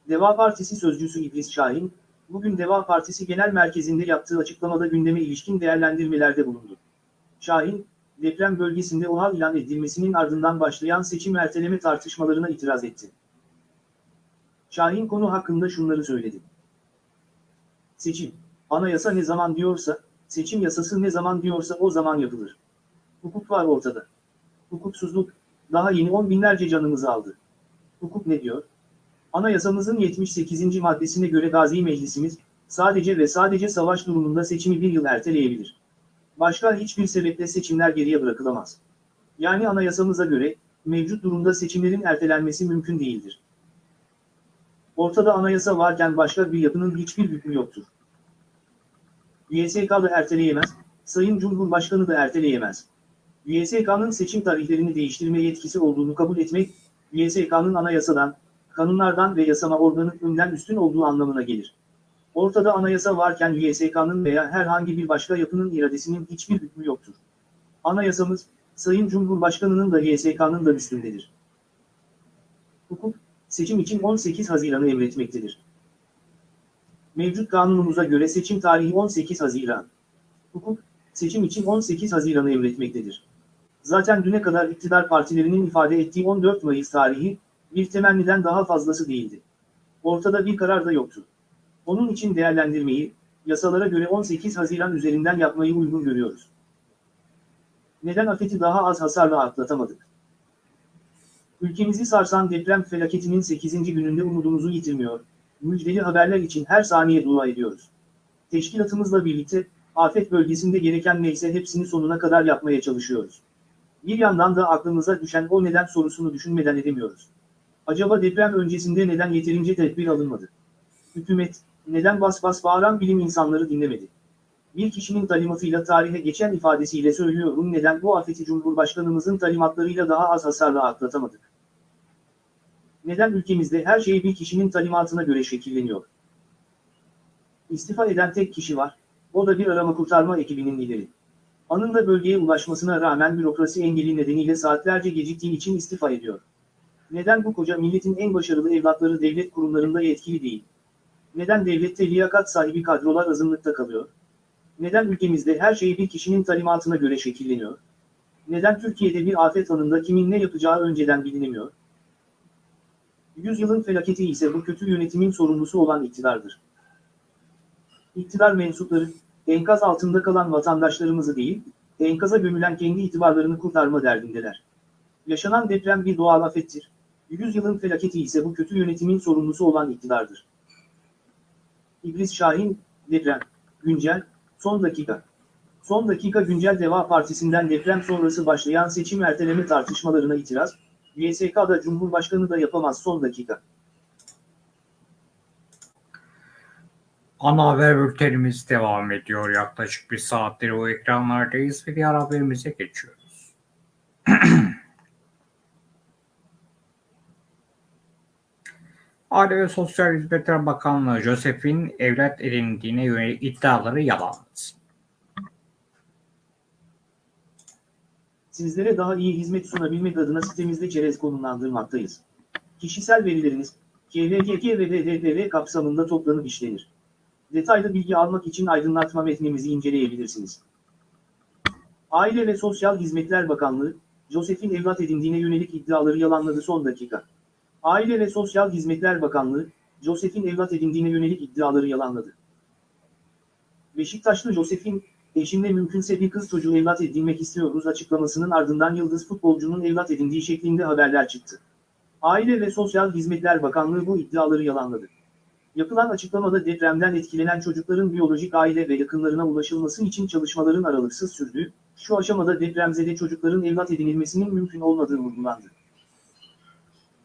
[SPEAKER 3] Deva Partisi sözcüsü İdris Şahin, bugün Deva Partisi Genel Merkezi'nde yaptığı açıklamada gündeme ilişkin değerlendirmelerde bulundu. Şahin, deprem bölgesinde OHAL ilan edilmesinin ardından başlayan seçim erteleme tartışmalarına itiraz etti. Şahin konu hakkında şunları söyledi. Seçim, anayasa ne zaman diyorsa, seçim yasası ne zaman diyorsa o zaman yapılır. Hukuk var ortada. Hukuksuzluk, daha yeni on binlerce canımızı aldı. Hukuk ne diyor? Anayasamızın 78. maddesine göre Gazi Meclisimiz, sadece ve sadece savaş durumunda seçimi bir yıl erteleyebilir. Başka hiçbir sebeple seçimler geriye bırakılamaz. Yani anayasamıza göre, mevcut durumda seçimlerin ertelenmesi mümkün değildir. Ortada anayasa varken başka bir yapının hiçbir hükmü yoktur. YSK da erteleyemez, Sayın Cumhurbaşkanı da erteleyemez. YSK'nın seçim tarihlerini değiştirme yetkisi olduğunu kabul etmek, YSK'nın anayasadan, kanunlardan ve yasama organı önden üstün olduğu anlamına gelir. Ortada anayasa varken YSK'nın veya herhangi bir başka yapının iradesinin hiçbir hükmü yoktur. Anayasamız, Sayın Cumhurbaşkanı'nın da YSK'nın da üstündedir. Hukuk, seçim için 18 Haziran'ı emretmektedir. Mevcut kanunumuza göre seçim tarihi 18 Haziran. Hukuk, seçim için 18 Haziran'ı emretmektedir. Zaten düne kadar iktidar partilerinin ifade ettiği 14 Mayıs tarihi, bir temenniden daha fazlası değildi. Ortada bir karar da yoktu. Onun için değerlendirmeyi, yasalara göre 18 Haziran üzerinden yapmayı uygun görüyoruz. Neden afeti daha az hasarla atlatamadık? Ülkemizi sarsan deprem felaketinin 8. gününde umudumuzu yitirmiyor. Müjdeli haberler için her saniye dua ediyoruz. Teşkilatımızla birlikte, afet bölgesinde gereken neyse hepsini sonuna kadar yapmaya çalışıyoruz. Bir yandan da aklımıza düşen o neden sorusunu düşünmeden edemiyoruz. Acaba deprem öncesinde neden yeterince tedbir alınmadı? Hükümet, neden bas bas bağıran bilim insanları dinlemedi? Bir kişinin talimatıyla tarihe geçen ifadesiyle söylüyorum neden bu afeti Cumhurbaşkanımızın talimatlarıyla daha az hasarla atlatamadık? Neden ülkemizde her şey bir kişinin talimatına göre şekilleniyor? İstifa eden tek kişi var, o da bir arama kurtarma ekibinin lideri. Anında bölgeye ulaşmasına rağmen bürokrasi engeli nedeniyle saatlerce geciktiği için istifa ediyor. Neden bu koca milletin en başarılı evlatları devlet kurumlarında yetkili değil? Neden devlette liyakat sahibi kadrolar azınlıkta kalıyor? Neden ülkemizde her şey bir kişinin talimatına göre şekilleniyor? Neden Türkiye'de bir afet anında kimin ne yapacağı önceden bilinemiyor? Yüzyılın felaketi ise bu kötü yönetimin sorumlusu olan iktidardır. İktidar mensupları, enkaz altında kalan vatandaşlarımızı değil, enkaza gömülen kendi itibarlarını kurtarma derdindeler. Yaşanan deprem bir doğal afettir. Yüzyılın felaketi ise bu kötü yönetimin sorumlusu olan iktidardır. İblis Şahin, deprem, güncel, son dakika. Son dakika güncel Deva Partisi'nden deprem sonrası başlayan seçim erteleme tartışmalarına itiraz, YSK'da Cumhurbaşkanı da yapamaz son dakika.
[SPEAKER 1] Ana haber bültenimiz devam ediyor. Yaklaşık bir saattir o ekranlardayız ve diğer haberimize geçiyoruz. Aile ve Sosyal Hizmetler Bakanlığı Joseph'in evlat edindiğine yönelik iddiaları yalanladı.
[SPEAKER 3] Sizlere daha iyi hizmet sunabilmek adına sitemizde çerez konumlandırmaktayız. Kişisel verileriniz, KVKK ve DDPV kapsamında toplanıp işlenir. Detaylı bilgi almak için aydınlatma metnimizi inceleyebilirsiniz. Aile ve Sosyal Hizmetler Bakanlığı, Joseph'in evlat edindiğine yönelik iddiaları yalanladı son dakika. Aile ve Sosyal Hizmetler Bakanlığı, Joseph'in evlat edindiğine yönelik iddiaları yalanladı. Beşiktaşlı Joseph'in, eşimle mümkünse bir kız çocuğu evlat edinmek istiyoruz açıklamasının ardından yıldız futbolcunun evlat edindiği şeklinde haberler çıktı. Aile ve Sosyal Hizmetler Bakanlığı bu iddiaları yalanladı. Yapılan açıklamada depremden etkilenen çocukların biyolojik aile ve yakınlarına ulaşılması için çalışmaların aralıksız sürdüğü, şu aşamada depremzede çocukların evlat edinilmesinin mümkün olmadığı vurgulandı.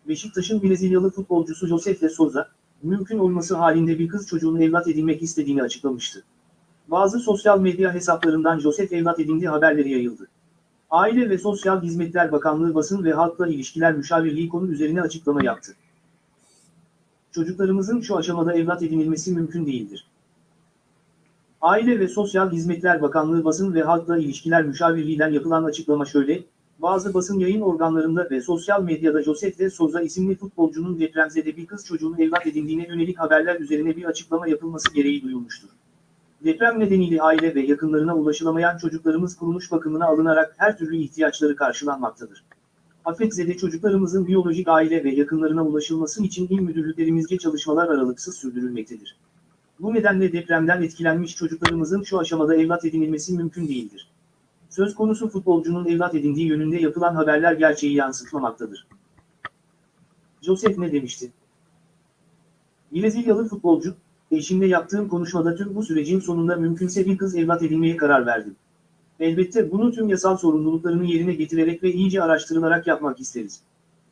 [SPEAKER 3] Beşiktaş'ın Brezilyalı futbolcusu Josef de Souza, mümkün olması halinde bir kız çocuğunu evlat edinmek istediğini açıklamıştı. Bazı sosyal medya hesaplarından Josef evlat edindi haberleri yayıldı. Aile ve Sosyal Hizmetler Bakanlığı Basın ve Halkla İlişkiler Müşavirliği konu üzerine açıklama yaptı. Çocuklarımızın şu aşamada evlat edinilmesi mümkün değildir. Aile ve Sosyal Hizmetler Bakanlığı Basın ve Halkla İlişkiler Müşavirliği'nden yapılan açıklama şöyle, bazı basın yayın organlarında ve sosyal medyada Josef de Souza isimli futbolcunun depremzede bir kız çocuğunu evlat edindiğine yönelik haberler üzerine bir açıklama yapılması gereği duyulmuştur. Deprem nedeniyle aile ve yakınlarına ulaşılamayan çocuklarımız kuruluş bakımına alınarak her türlü ihtiyaçları karşılanmaktadır. Afetzede çocuklarımızın biyolojik aile ve yakınlarına ulaşılması için il müdürlüklerimizce çalışmalar aralıksız sürdürülmektedir. Bu nedenle depremden etkilenmiş çocuklarımızın şu aşamada evlat edinilmesi mümkün değildir. Söz konusu futbolcunun evlat edindiği yönünde yapılan haberler gerçeği yansıtmamaktadır. Joseph ne demişti? Brezilyalı futbolcu, eşimle yaptığım konuşmada tüm bu sürecin sonunda mümkünse bir kız evlat edinmeye karar verdim. Elbette bunu tüm yasal sorumluluklarını yerine getirerek ve iyice araştırılarak yapmak isteriz.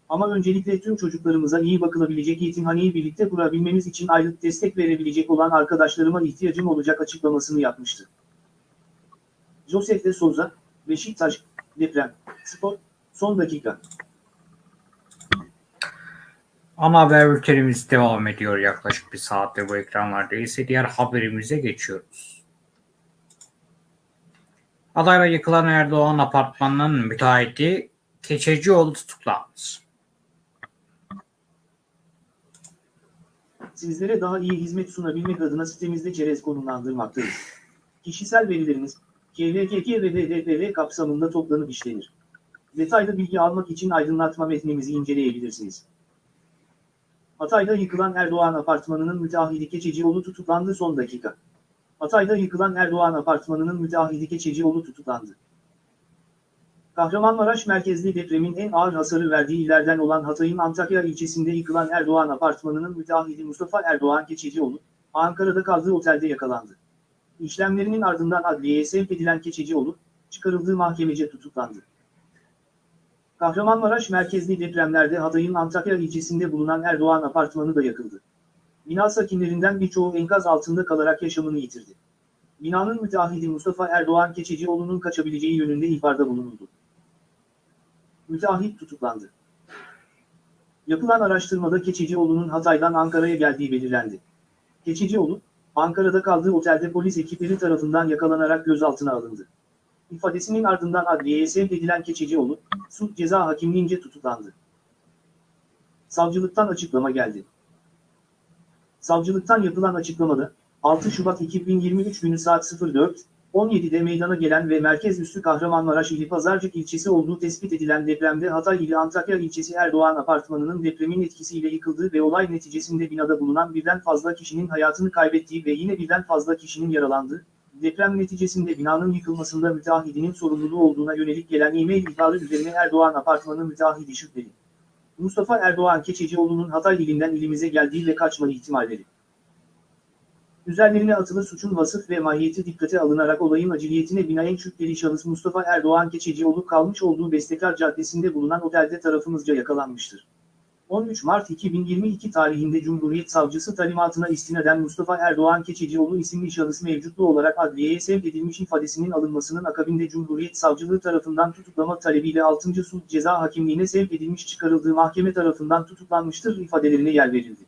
[SPEAKER 3] Ama öncelikle tüm çocuklarımıza iyi bakılabilecek yetimhaneyi birlikte kurabilmemiz için aylık destek verebilecek olan arkadaşlarıma ihtiyacım olacak açıklamasını yapmıştı. Joseph de Souza, Beşiktaş, deprem, spor, son dakika.
[SPEAKER 1] Ana haber bültenimiz devam ediyor yaklaşık bir saatte bu ekranlarda ise diğer haberimize geçiyoruz. Adayla yıkılan Erdoğan apartmanının müteahhiti Keçecioğlu tutuklandı.
[SPEAKER 3] Sizlere daha iyi hizmet sunabilmek adına sitemizde çerez konumlandırmaktayız. Kişisel verileriniz, KVKK ve HDPV kapsamında toplanıp işlenir. Detaylı bilgi almak için aydınlatma metnimizi inceleyebilirsiniz. Hatay'da yıkılan Erdoğan apartmanının müteahhidi Keçecioğlu tutuklandı son dakika. Hatay'da yıkılan Erdoğan apartmanının müteahhidi Keçecioğlu tutuklandı. Kahramanmaraş merkezli depremin en ağır hasarı verdiği illerden olan Hatay'ın Antakya ilçesinde yıkılan Erdoğan apartmanının müteahhidi Mustafa Erdoğan Keçecioğlu, Ankara'da kaldığı otelde yakalandı. İşlemlerinin ardından adliyeye sevk edilen Keçecioğlu, çıkarıldığı mahkemece tutuklandı. Kahramanmaraş merkezli depremlerde Hatay'ın Antakya ilçesinde bulunan Erdoğan apartmanı da yakıldı. Bina sakinlerinden birçoğu enkaz altında kalarak yaşamını yitirdi. Binanın müteahhidi Mustafa Erdoğan Keçecioğlu'nun kaçabileceği yönünde ihbarda bulunuldu. Müteahhit tutuklandı. Yapılan araştırmada Keçecioğlu'nun Hatay'dan Ankara'ya geldiği belirlendi. Keçecioğlu, Ankara'da kaldığı otelde polis ekipleri tarafından yakalanarak gözaltına alındı. İfadesinin ardından adliyeye sevk edilen Keçecioğlu, suç ceza hakimliğince tutuklandı. Savcılıktan açıklama geldi. Savcılıktan yapılan açıklamada, 6 Şubat 2023 günü saat 04, 17'de meydana gelen ve merkez üssü Kahramanmaraş ili Pazarcık ilçesi olduğu tespit edilen depremde Hatay ili Antakya ilçesi Erdoğan apartmanının depremin etkisiyle yıkıldığı ve olay neticesinde binada bulunan birden fazla kişinin hayatını kaybettiği ve yine birden fazla kişinin yaralandığı, deprem neticesinde binanın yıkılmasında müteahhidinin sorumluluğu olduğuna yönelik gelen e-mail ihbarı üzerine Erdoğan apartmanı müteahhidi şüpheli. Mustafa Erdoğan Keçecioğlu'nun Hatay ilinden ilimize geldiği ve kaçma ihtimalleri. Üzerlerine atılı suçun vasıf ve mahiyeti dikkate alınarak olayın aciliyetine binaen şüpheli şahıs Mustafa Erdoğan Keçecioğlu kalmış olduğu Bestekar Caddesi'nde bulunan otelde tarafımızca yakalanmıştır. 13 Mart 2022 tarihinde Cumhuriyet Savcısı talimatına istinaden Mustafa Erdoğan Keçecioğlu isimli şahıs mevcutlu olarak adliyeye sevk edilmiş ifadesinin alınmasının akabinde Cumhuriyet Savcılığı tarafından tutuklama talebiyle 6. Sulh Ceza Hakimliğine sevk edilmiş çıkarıldığı mahkeme tarafından tutuklanmıştır ifadelerine yer verildi.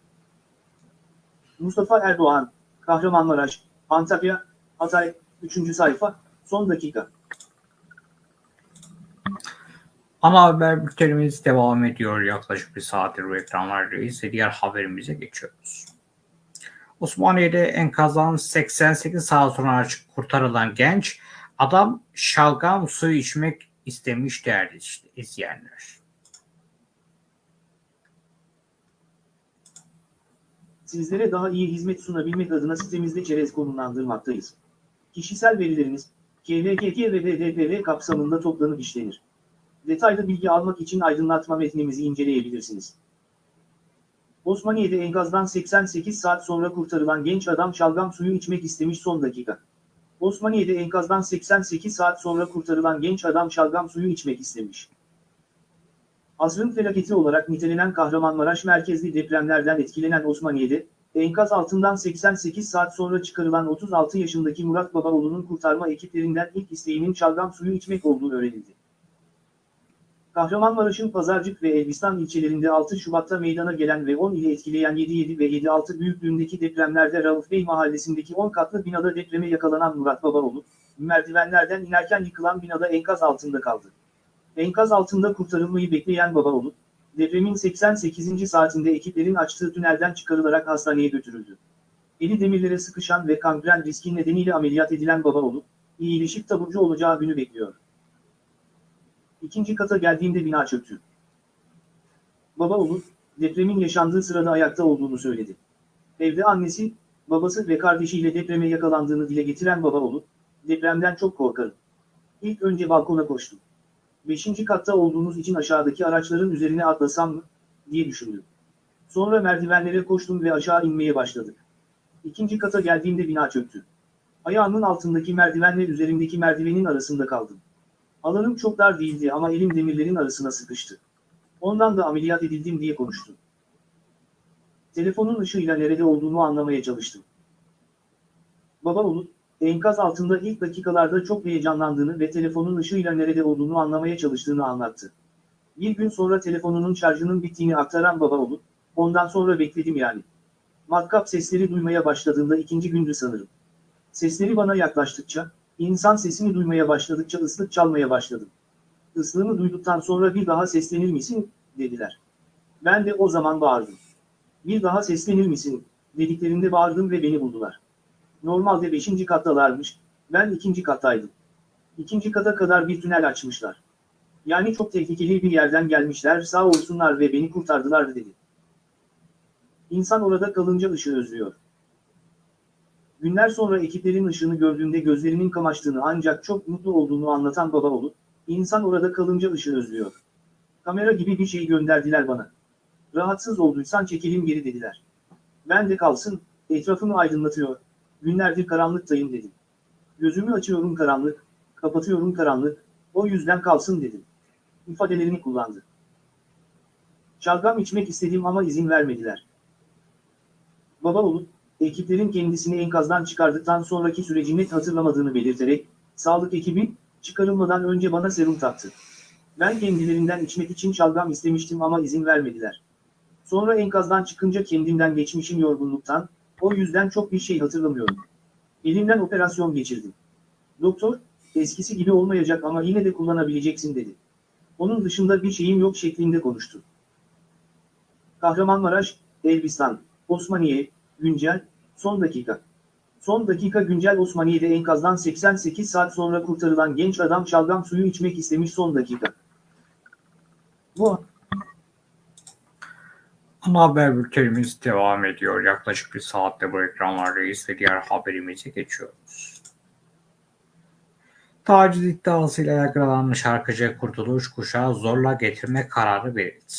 [SPEAKER 3] Mustafa Erdoğan, Kahramanmaraş, Antakya, Hatay, 3. sayfa, son dakika.
[SPEAKER 1] Ana haber bültenimiz devam ediyor yaklaşık bir saattir bu ekranlarda ise diğer haberimize geçiyoruz. Osmaniye'de enkazdan 88 saat sonra kurtarılan genç adam şalgam suyu içmek istemiş değerli izleyenler.
[SPEAKER 3] Sizlere daha iyi hizmet sunabilmek adına sitemizde çerez konumlandırmaktayız. Kişisel verileriniz, KVKK ve HDPV kapsamında toplanıp işlenir. Detaylı bilgi almak için aydınlatma metnimizi inceleyebilirsiniz. Osmaniye'de enkazdan 88 saat sonra kurtarılan genç adam şalgam suyu içmek istemiş son dakika. Osmaniye'de enkazdan 88 saat sonra kurtarılan genç adam şalgam suyu içmek istemiş. Asrın felaketi olarak nitelenen Kahramanmaraş merkezli depremlerden etkilenen Osmaniye'de, enkaz altından 88 saat sonra çıkarılan 36 yaşındaki Murat Babaoğlu'nun kurtarma ekiplerinden ilk isteğinin şalgam suyu içmek olduğu öğrenildi. Kahramanmaraş'ın Pazarcık ve Elbistan ilçelerinde 6 Şubat'ta meydana gelen ve 10 ili etkileyen 7.7 ve 7.6 büyüklüğündeki depremlerde Rauf Bey mahallesindeki 10 katlı binada depreme yakalanan Murat Babaoğlu, merdivenlerden inerken yıkılan binada enkaz altında kaldı. Enkaz altında kurtarılmayı bekleyen Babaoğlu, depremin 88. saatinde ekiplerin açtığı tünelden çıkarılarak hastaneye götürüldü. Eli demirlere sıkışan ve kangren riski nedeniyle ameliyat edilen Babaoğlu, iyileşip taburcu olacağı günü bekliyor. İkinci kata geldiğimde bina çöktü. Babaoğlu, depremin yaşandığı sırada ayakta olduğunu söyledi. Evde annesi, babası ve kardeşiyle depreme yakalandığını dile getiren Babaoğlu, depremden çok korkarım. İlk önce balkona koştum. Beşinci katta olduğunuz için aşağıdaki araçların üzerine atlasam mı, diye düşündüm. Sonra merdivenlere koştum ve aşağı inmeye başladık. İkinci kata geldiğimde bina çöktü. Ayağımın altındaki merdivenle üzerimdeki merdivenin arasında kaldım. Alanım çok dar değildi ama elim demirlerin arasına sıkıştı. Ondan da ameliyat edildim diye konuştu. Telefonun ışığıyla nerede olduğumu anlamaya çalıştım. Baba Bulut, enkaz altında ilk dakikalarda çok heyecanlandığını ve telefonun ışığıyla nerede olduğunu anlamaya çalıştığını anlattı. Bir gün sonra telefonunun şarjının bittiğini aktaran Baba Bulut, ondan sonra bekledim yani. Matkap sesleri duymaya başladığında ikinci gündü sanırım. Sesleri bana yaklaştıkça, insan sesini duymaya başladıkça ıslık çalmaya başladım. Islığını duyduktan sonra bir daha seslenir misin, dediler. Ben de o zaman bağırdım. Bir daha seslenir misin, dediklerinde bağırdım ve beni buldular. Normalde beşinci kattalarmış, ben ikinci kattaydım. İkinci kata kadar bir tünel açmışlar. Yani çok tehlikeli bir yerden gelmişler sağ olsunlar ve beni kurtardılar dedi. İnsan orada kalınca ışığı özlüyor. Günler sonra ekiplerin ışığını gördüğünde gözlerinin kamaştığını ancak çok mutlu olduğunu anlatan Babaoğlu, insan orada kalınca ışığı özlüyor. Kamera gibi bir şey gönderdiler bana. Rahatsız olduysan çekelim geri dediler. Ben de kalsın, etrafımı aydınlatıyor, günlerdir karanlıktayım dedim. Gözümü açıyorum karanlık, kapatıyorum karanlık, o yüzden kalsın dedim. İfadelerini kullandı. Şalgam içmek istedim ama izin vermediler. Babaoğlu, ekiplerin kendisini enkazdan çıkardıktan sonraki süreci net hatırlamadığını belirterek, sağlık ekibi, çıkarılmadan önce bana serum taktı. Ben kendilerinden içmek için şalgam istemiştim ama izin vermediler. Sonra enkazdan çıkınca kendimden geçmişim yorgunluktan, o yüzden çok bir şey hatırlamıyorum. Elimden operasyon geçirdim. Doktor, eskisi gibi olmayacak ama yine de kullanabileceksin dedi. Onun dışında bir şeyim yok şeklinde konuştu. Kahramanmaraş, Elbistan, Osmaniye, güncel, son dakika. Son dakika güncel Osmaniye'de enkazdan 88 saat sonra kurtarılan genç adam şalgam suyu içmek istemiş son dakika. Bu
[SPEAKER 1] Ana haber bültenimiz devam ediyor. Yaklaşık bir saatte bu ekranlardayız ve diğer haberimize geçiyoruz. Taciz iddiasıyla yargılanan şarkıcı Kurtuluş Kuşağı zorla getirme kararı verildi.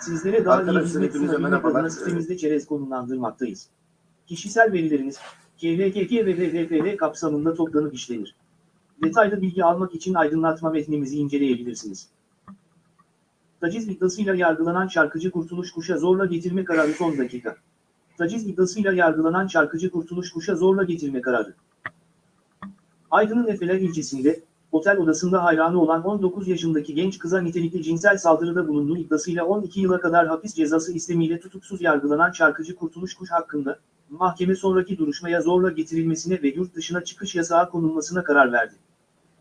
[SPEAKER 3] Sizlere daha iyi hizmet sunabilmek adına sitemizde çerez konumlandırmaktayız. Kişisel verileriniz, KVKK ve VVPL kapsamında toplanıp işlenir. Detaylı bilgi almak için aydınlatma metnimizi inceleyebilirsiniz. Taciz iddiasıyla yargılanan şarkıcı Kurtuluş Kuş'a zorla getirme kararı son dakika. Taciz iddiasıyla yargılanan şarkıcı Kurtuluş Kuş'a zorla getirme kararı. Aydın'ın Efeler ilçesinde, otel odasında hayranı olan 19 yaşındaki genç kıza nitelikli cinsel saldırıda bulunduğu iddiasıyla 12 yıla kadar hapis cezası istemiyle tutuksuz yargılanan şarkıcı Kurtuluş Kuş hakkında, mahkeme sonraki duruşmaya zorla getirilmesine ve yurt dışına çıkış yasağı konulmasına karar verdi.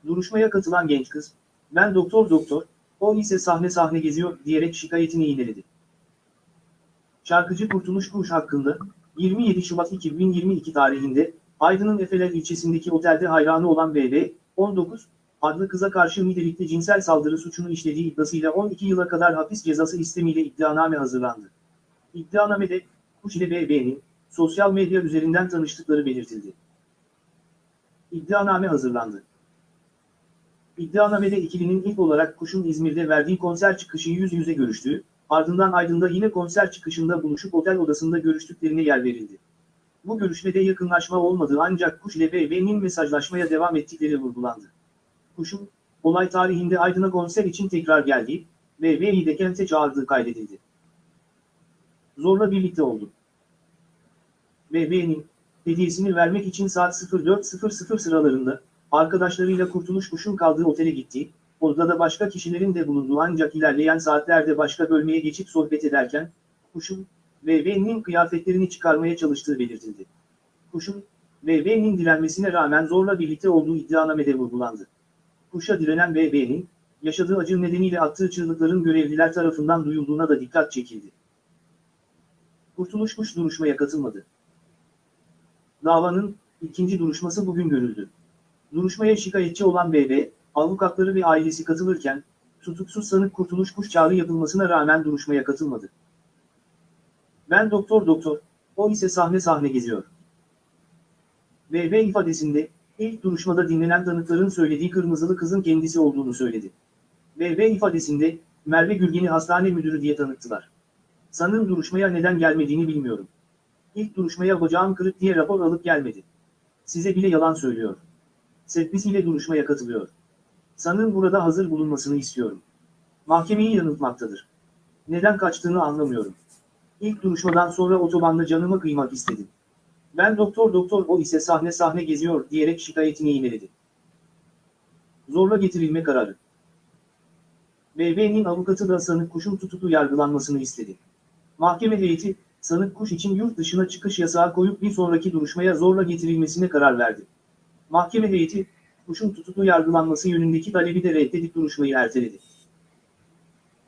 [SPEAKER 3] Duruşmaya katılan genç kız, ben doktor doktor, o ise sahne sahne geziyor diyerek şikayetini yineledi. Şarkıcı Kurtuluş Kuş hakkında, 27 Şubat 2022 tarihinde, Aydın'ın Efeler ilçesindeki otelde hayranı olan BB, 19, adlı kıza karşı nitelikli cinsel saldırı suçunu işlediği iddiasıyla 12 yıla kadar hapis cezası istemiyle iddianame hazırlandı. İddianamede, Kuş ile BB'nin, sosyal medya üzerinden tanıştıkları belirtildi. İddianame hazırlandı. İddianamede ikilinin ilk olarak Kuş'un İzmir'de verdiği konser çıkışı yüz yüze görüştüğü, ardından Aydın'da yine konser çıkışında buluşup otel odasında görüştüklerine yer verildi. Bu görüşmede yakınlaşma olmadığı ancak Kuş ile BB'nin mesajlaşmaya devam ettikleri vurgulandı. Kuş'un, olay tarihinde Aydın'a konser için tekrar geldiği, BB'yi de kente çağırdığı kaydedildi. Zorla birlikte oldu. BB'nin, hediyesini vermek için saat 04.00 sıralarında, arkadaşlarıyla Kurtuluş Kuş'un kaldığı otele gitti, orada da başka kişilerin de bulunduğu ancak ilerleyen saatlerde başka bölmeye geçip sohbet ederken, Kuş'un, BB'nin kıyafetlerini çıkarmaya çalıştığı belirtildi. Kuş'un, BB'nin direnmesine rağmen zorla birlikte olduğu iddianamede vurgulandı. Kuş'a direnen BB'nin, yaşadığı acı nedeniyle attığı çığlıkların görevliler tarafından duyulduğuna da dikkat çekildi. Kurtuluş Kuş duruşmaya katılmadı. Davanın ikinci duruşması bugün görüldü. Duruşmaya şikayetçi olan BB, avukatları ve ailesi katılırken, tutuksuz sanık Kurtuluş Kuş çağrı yapılmasına rağmen duruşmaya katılmadı. Ben doktor doktor, o ise sahne sahne geziyor. BB ifadesinde, ilk duruşmada dinlenen tanıkların söylediği kırmızılı kızın kendisi olduğunu söyledi. BB ifadesinde, Merve Gülgen'i hastane müdürü diye tanıttılar. Sanığın duruşmaya neden gelmediğini bilmiyorum. İlk duruşmaya bacağım kırık diye rapor alıp gelmedi. Size bile yalan söylüyor. Sevgisiyle duruşmaya katılıyor. Sanığın burada hazır bulunmasını istiyorum. Mahkemeyi yanıltmaktadır. Neden kaçtığını anlamıyorum. İlk duruşmadan sonra otobanda canımı kıymak istedim. Ben doktor doktor o ise sahne sahne geziyor diyerek şikayetini imeledi. Zorla getirilme kararı. BB'nin avukatı da sanık kuşun tutuklu yargılanmasını istedi. Mahkeme heyeti, sanık kuş için yurt dışına çıkış yasağı koyup bir sonraki duruşmaya zorla getirilmesine karar verdi. Mahkeme heyeti, kuşun tutuklu yargılanması yönündeki talebi de reddedip duruşmayı erteledi.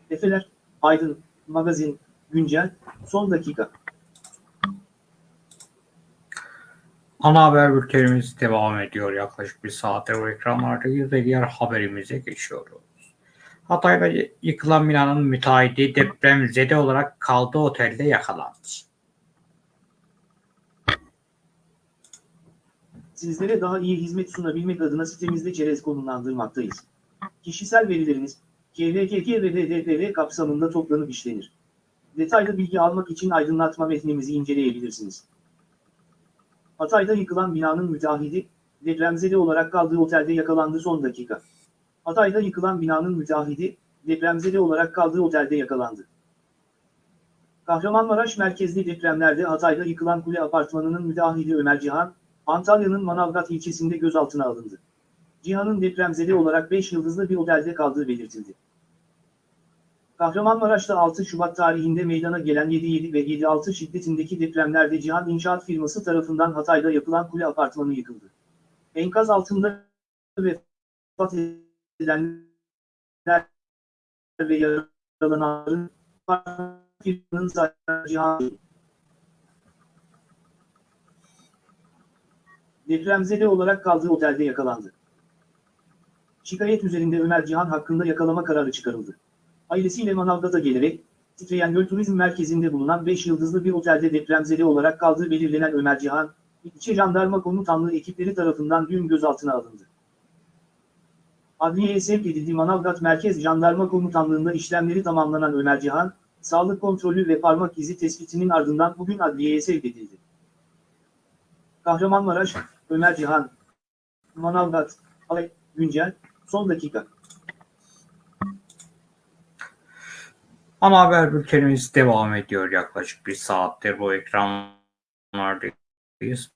[SPEAKER 3] Efeler, Aydın, Magazin, Güncel, Son Dakika.
[SPEAKER 1] Ana haber bültenimiz devam ediyor. Yaklaşık bir saattir o ekranlardayız ve diğer haberimize geçiyoruz. Hatay'da yıkılan binanın müteahhiti depremzede olarak kaldığı otelde yakalandı.
[SPEAKER 3] Sizlere daha iyi hizmet sunabilmek adına sitemizde çerez konumlandırmaktayız. Kişisel verileriniz, KVKK ve DDPR kapsamında toplanıp işlenir. Detaylı bilgi almak için aydınlatma metnimizi inceleyebilirsiniz. Hatay'da yıkılan binanın müteahhidi, depremzede olarak kaldığı otelde yakalandı son dakika. Hatay'da yıkılan binanın müteahhidi, depremzede olarak kaldığı otelde yakalandı. Kahramanmaraş merkezli depremlerde Hatay'da yıkılan kule apartmanının müteahhidi Ömer Cihan, Antalya'nın Manavgat ilçesinde gözaltına alındı. Cihan'ın depremzede olarak 5 yıldızlı bir otelde kaldığı belirtildi. Kahramanmaraş'ta 6 Şubat tarihinde meydana gelen 7.7 ve 7.6 şiddetindeki depremlerde Cihan İnşaat firması tarafından Hatay'da yapılan kule apartmanı yıkıldı. Enkaz altında vefat edenler ve yaralananların firmanın sahibi Cihan depremzede olarak kaldığı otelde yakalandı. Şikayet üzerinde Ömer Cihan hakkında yakalama kararı çıkarıldı. Ailesiyle Manavgat'a gelerek, titreyen göl turizm merkezinde bulunan 5 yıldızlı bir otelde depremzede olarak kaldığı belirlenen Ömer Cihan, İlçe Jandarma Komutanlığı ekipleri tarafından dün gözaltına alındı. Adliyeye sevk edildiği Manavgat Merkez Jandarma Komutanlığı'nda işlemleri tamamlanan Ömer Cihan, sağlık kontrolü ve parmak izi tespitinin ardından bugün adliyeye sevk edildi. Kahramanmaraş, Ömer Cihan, Manavgat, Alay, Güncel, Son Dakika.
[SPEAKER 1] Ana haber bültenimiz devam ediyor. Yaklaşık bir saattir bu ekranlardayız.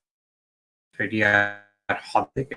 [SPEAKER 1] Ve diğer habere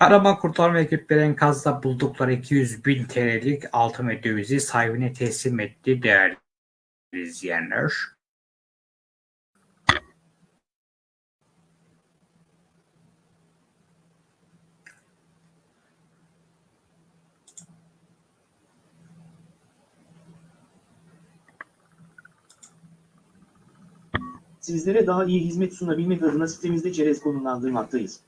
[SPEAKER 1] Arama kurtarma ekipleri enkazda buldukları 200 bin TL'lik altın ve dövizi sahibine teslim etti değerli izleyenler.
[SPEAKER 3] Sizlere daha iyi hizmet sunabilmek adına sitemizde çerez konumlandırmaktayız.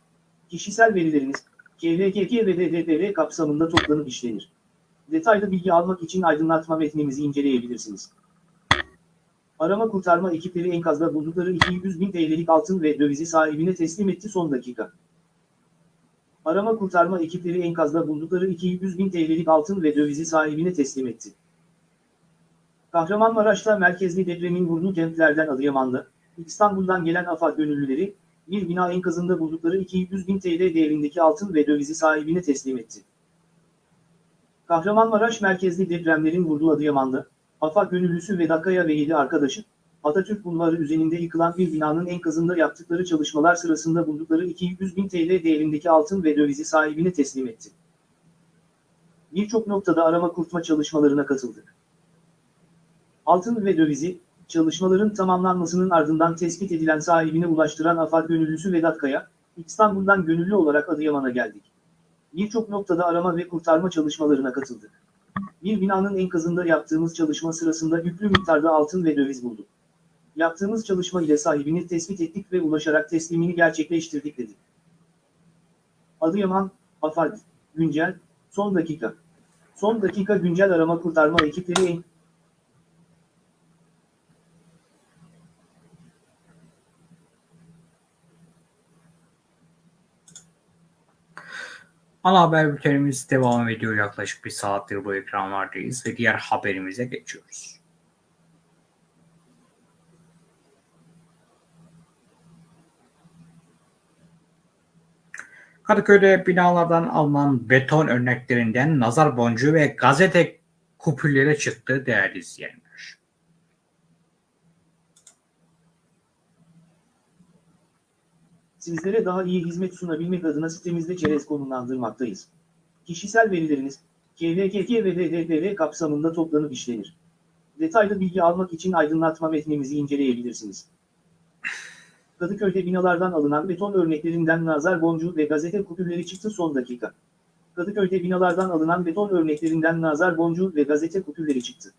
[SPEAKER 3] Kişisel verileriniz, KVKK ve DDPR kapsamında toplanıp işlenir. Detaylı bilgi almak için aydınlatma metnimizi inceleyebilirsiniz. Arama kurtarma ekipleri enkazda buldukları 200 bin TL'lik altın ve dövizi sahibine teslim etti son dakika. Arama kurtarma ekipleri enkazda buldukları 200 bin TL'lik altın ve dövizi sahibine teslim etti. Kahramanmaraş'ta merkezli depremin vurduğu kentlerden Adıyaman'da, İstanbul'dan gelen AFAD gönüllüleri, bir bina enkazında buldukları 200 bin TL değerindeki altın ve dövizi sahibine teslim etti. Kahramanmaraş merkezli depremlerin vurduğu Adıyaman'da, AFAD gönüllüsü Vedat Kaya ve 7 arkadaşı, Atatürk Bulvarı üzerinde yıkılan bir binanın enkazında yaptıkları çalışmalar sırasında buldukları 200 bin TL değerindeki altın ve dövizi sahibine teslim etti. Birçok noktada arama kurtma çalışmalarına katıldık. Altın ve dövizi, çalışmaların tamamlanmasının ardından tespit edilen sahibine ulaştıran AFAD gönüllüsü Vedat Kaya, İstanbul'dan gönüllü olarak Adıyaman'a geldik. Birçok noktada arama ve kurtarma çalışmalarına katıldık. Bir binanın enkazında yaptığımız çalışma sırasında yüklü miktarda altın ve döviz bulduk. Yaptığımız çalışma ile sahibini tespit ettik ve ulaşarak teslimini gerçekleştirdik dedi. Adıyaman, AFAD, Güncel, Son Dakika. Son dakika güncel arama kurtarma ekipleri
[SPEAKER 1] Ana haber bültenimiz devam ediyor. Yaklaşık bir saattir bu ekranlardayız ve diğer haberimize geçiyoruz. Kadıköy'de binalardan alınan beton örneklerinden nazar boncuğu ve gazete kupülleri çıktı değerli izleyenler.
[SPEAKER 3] Sizlere daha iyi hizmet sunabilmek adına sitemizde çerez konumlandırmaktayız. Kişisel verileriniz, KVKK ve DDPR kapsamında toplanıp işlenir. Detaylı bilgi almak için aydınlatma metnimizi inceleyebilirsiniz. Kadıköy'de binalardan alınan beton örneklerinden nazar boncuğu ve gazete kupürleri çıktı son dakika. Kadıköy'de binalardan alınan beton örneklerinden nazar boncuğu ve gazete kupürleri çıktı.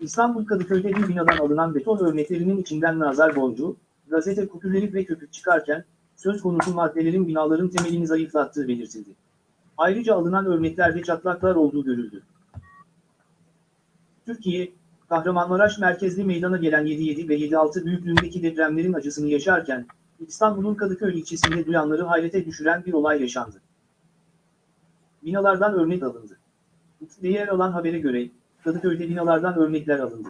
[SPEAKER 3] İstanbul Kadıköy'de bir binadan alınan beton örneklerinin içinden nazar boncuğu, gazete kupürleri ve köpük çıkarken, söz konusu maddelerin binaların temelini zayıflattığı belirtildi. Ayrıca alınan örneklerde çatlaklar olduğu görüldü. Türkiye, Kahramanmaraş merkezli meydana gelen 7.7 ve 7.6 büyüklüğündeki depremlerin acısını yaşarken, İstanbul'un Kadıköy ilçesinde duyanları hayrete düşüren bir olay yaşandı. Binalardan örnek alındı. Yer alan habere göre, Kadıköy'de binalardan örnekler alındı.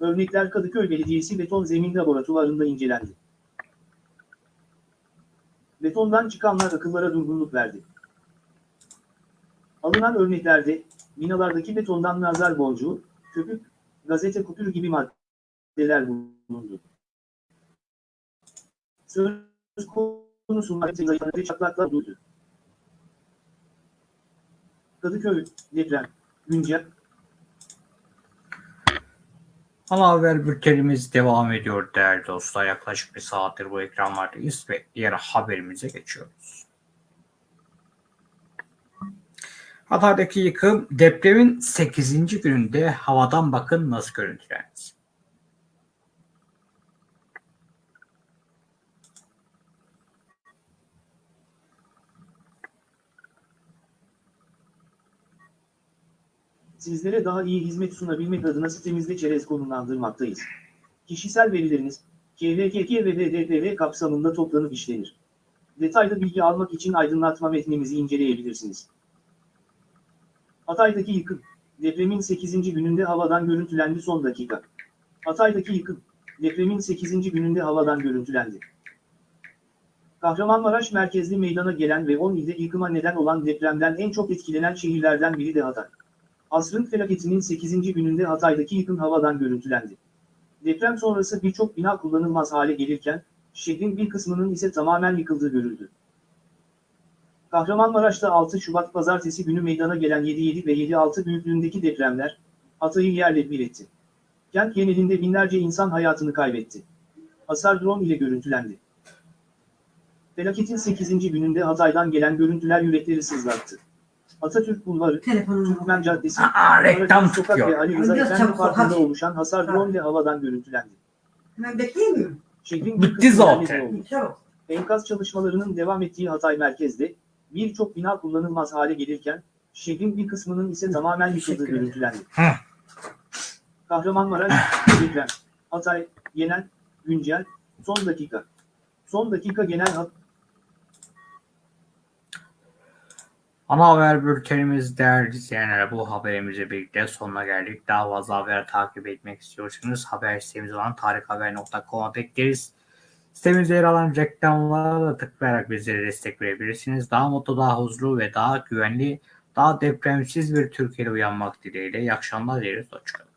[SPEAKER 3] Örnekler Kadıköy Belediyesi Beton Zemin Laboratuvarında incelendi. Betondan çıkanlar akıllara durgunluk verdi. Alınan örneklerde, binalardaki betondan nazar boncuğu, köpük, gazete kupürü gibi maddeler bulundu. Söz konusu madde zayıfladığı çatlaklar bulundu. Kadıköy, deprem, güncel,
[SPEAKER 1] Ana haber bültenimiz devam ediyor değerli dostlar. Yaklaşık bir saattir bu ekranlardayız ve diğer haberimize geçiyoruz. Hatay'daki yıkım depremin 8. gününde havadan bakın nasıl görüntülendi.
[SPEAKER 3] Sizlere daha iyi hizmet sunabilmek adına sitemizde çerez konumlandırmaktayız. Kişisel verileriniz, KVKK ve DDPR kapsamında toplanıp işlenir. Detaylı bilgi almak için aydınlatma metnimizi inceleyebilirsiniz. Hatay'daki yıkım, depremin 8. gününde havadan görüntülendi son dakika. Hatay'daki yıkım, depremin 8. gününde havadan görüntülendi. Kahramanmaraş merkezli meydana gelen ve 10 ilde yıkıma neden olan depremden en çok etkilenen şehirlerden biri de Hatay. Asrın felaketinin 8. gününde Hatay'daki yıkım havadan görüntülendi. Deprem sonrası birçok bina kullanılmaz hale gelirken, şehrin bir kısmının ise tamamen yıkıldığı görüldü. Kahramanmaraş'ta 6 Şubat pazartesi günü meydana gelen 7.7 ve 7.6 büyüklüğündeki depremler, Hatay'ı yerle bir etti. Kent genelinde binlerce insan hayatını kaybetti. Hasar drone ile görüntülendi. Felaketin 8. gününde Hatay'dan gelen görüntüler yürekleri sızlattı. Atatürk Bulvarı, Türkmen Caddesi,
[SPEAKER 1] Aa, reklam
[SPEAKER 3] Sokak
[SPEAKER 1] tutuyor.
[SPEAKER 3] ve Ali Rıza
[SPEAKER 4] Biraz
[SPEAKER 3] Efendi
[SPEAKER 4] çabuk ol,
[SPEAKER 3] Parkı'nda
[SPEAKER 4] hadi.
[SPEAKER 3] oluşan hasar drone ile havadan görüntülendi.
[SPEAKER 4] Hemen bekleyemiyor mu?
[SPEAKER 3] Şehrin
[SPEAKER 1] Bitti zaten.
[SPEAKER 3] oldu.
[SPEAKER 4] Çabuk.
[SPEAKER 3] Enkaz çalışmalarının devam ettiği Hatay merkezde birçok bina kullanılmaz hale gelirken şehrin bir kısmının ise tamamen yıkıldığı
[SPEAKER 4] Teşekkür ederim.
[SPEAKER 3] görüntülendi. Kahramanmaraş, deprem, Hatay, genel, güncel, son dakika. Son dakika genel hat
[SPEAKER 1] Ana haber bültenimiz değerli izleyenler bu haberimizle birlikte sonuna geldik. Daha fazla haber takip etmek istiyorsanız haber sitemiz olan tarikhaber.com'a bekleriz. Sitemizde yer alan reklamlara da tıklayarak bizlere destek verebilirsiniz. Daha mutlu, daha huzurlu ve daha güvenli, daha depremsiz bir Türkiye'de uyanmak dileğiyle. İyi akşamlar dileriz. Hoşçakalın.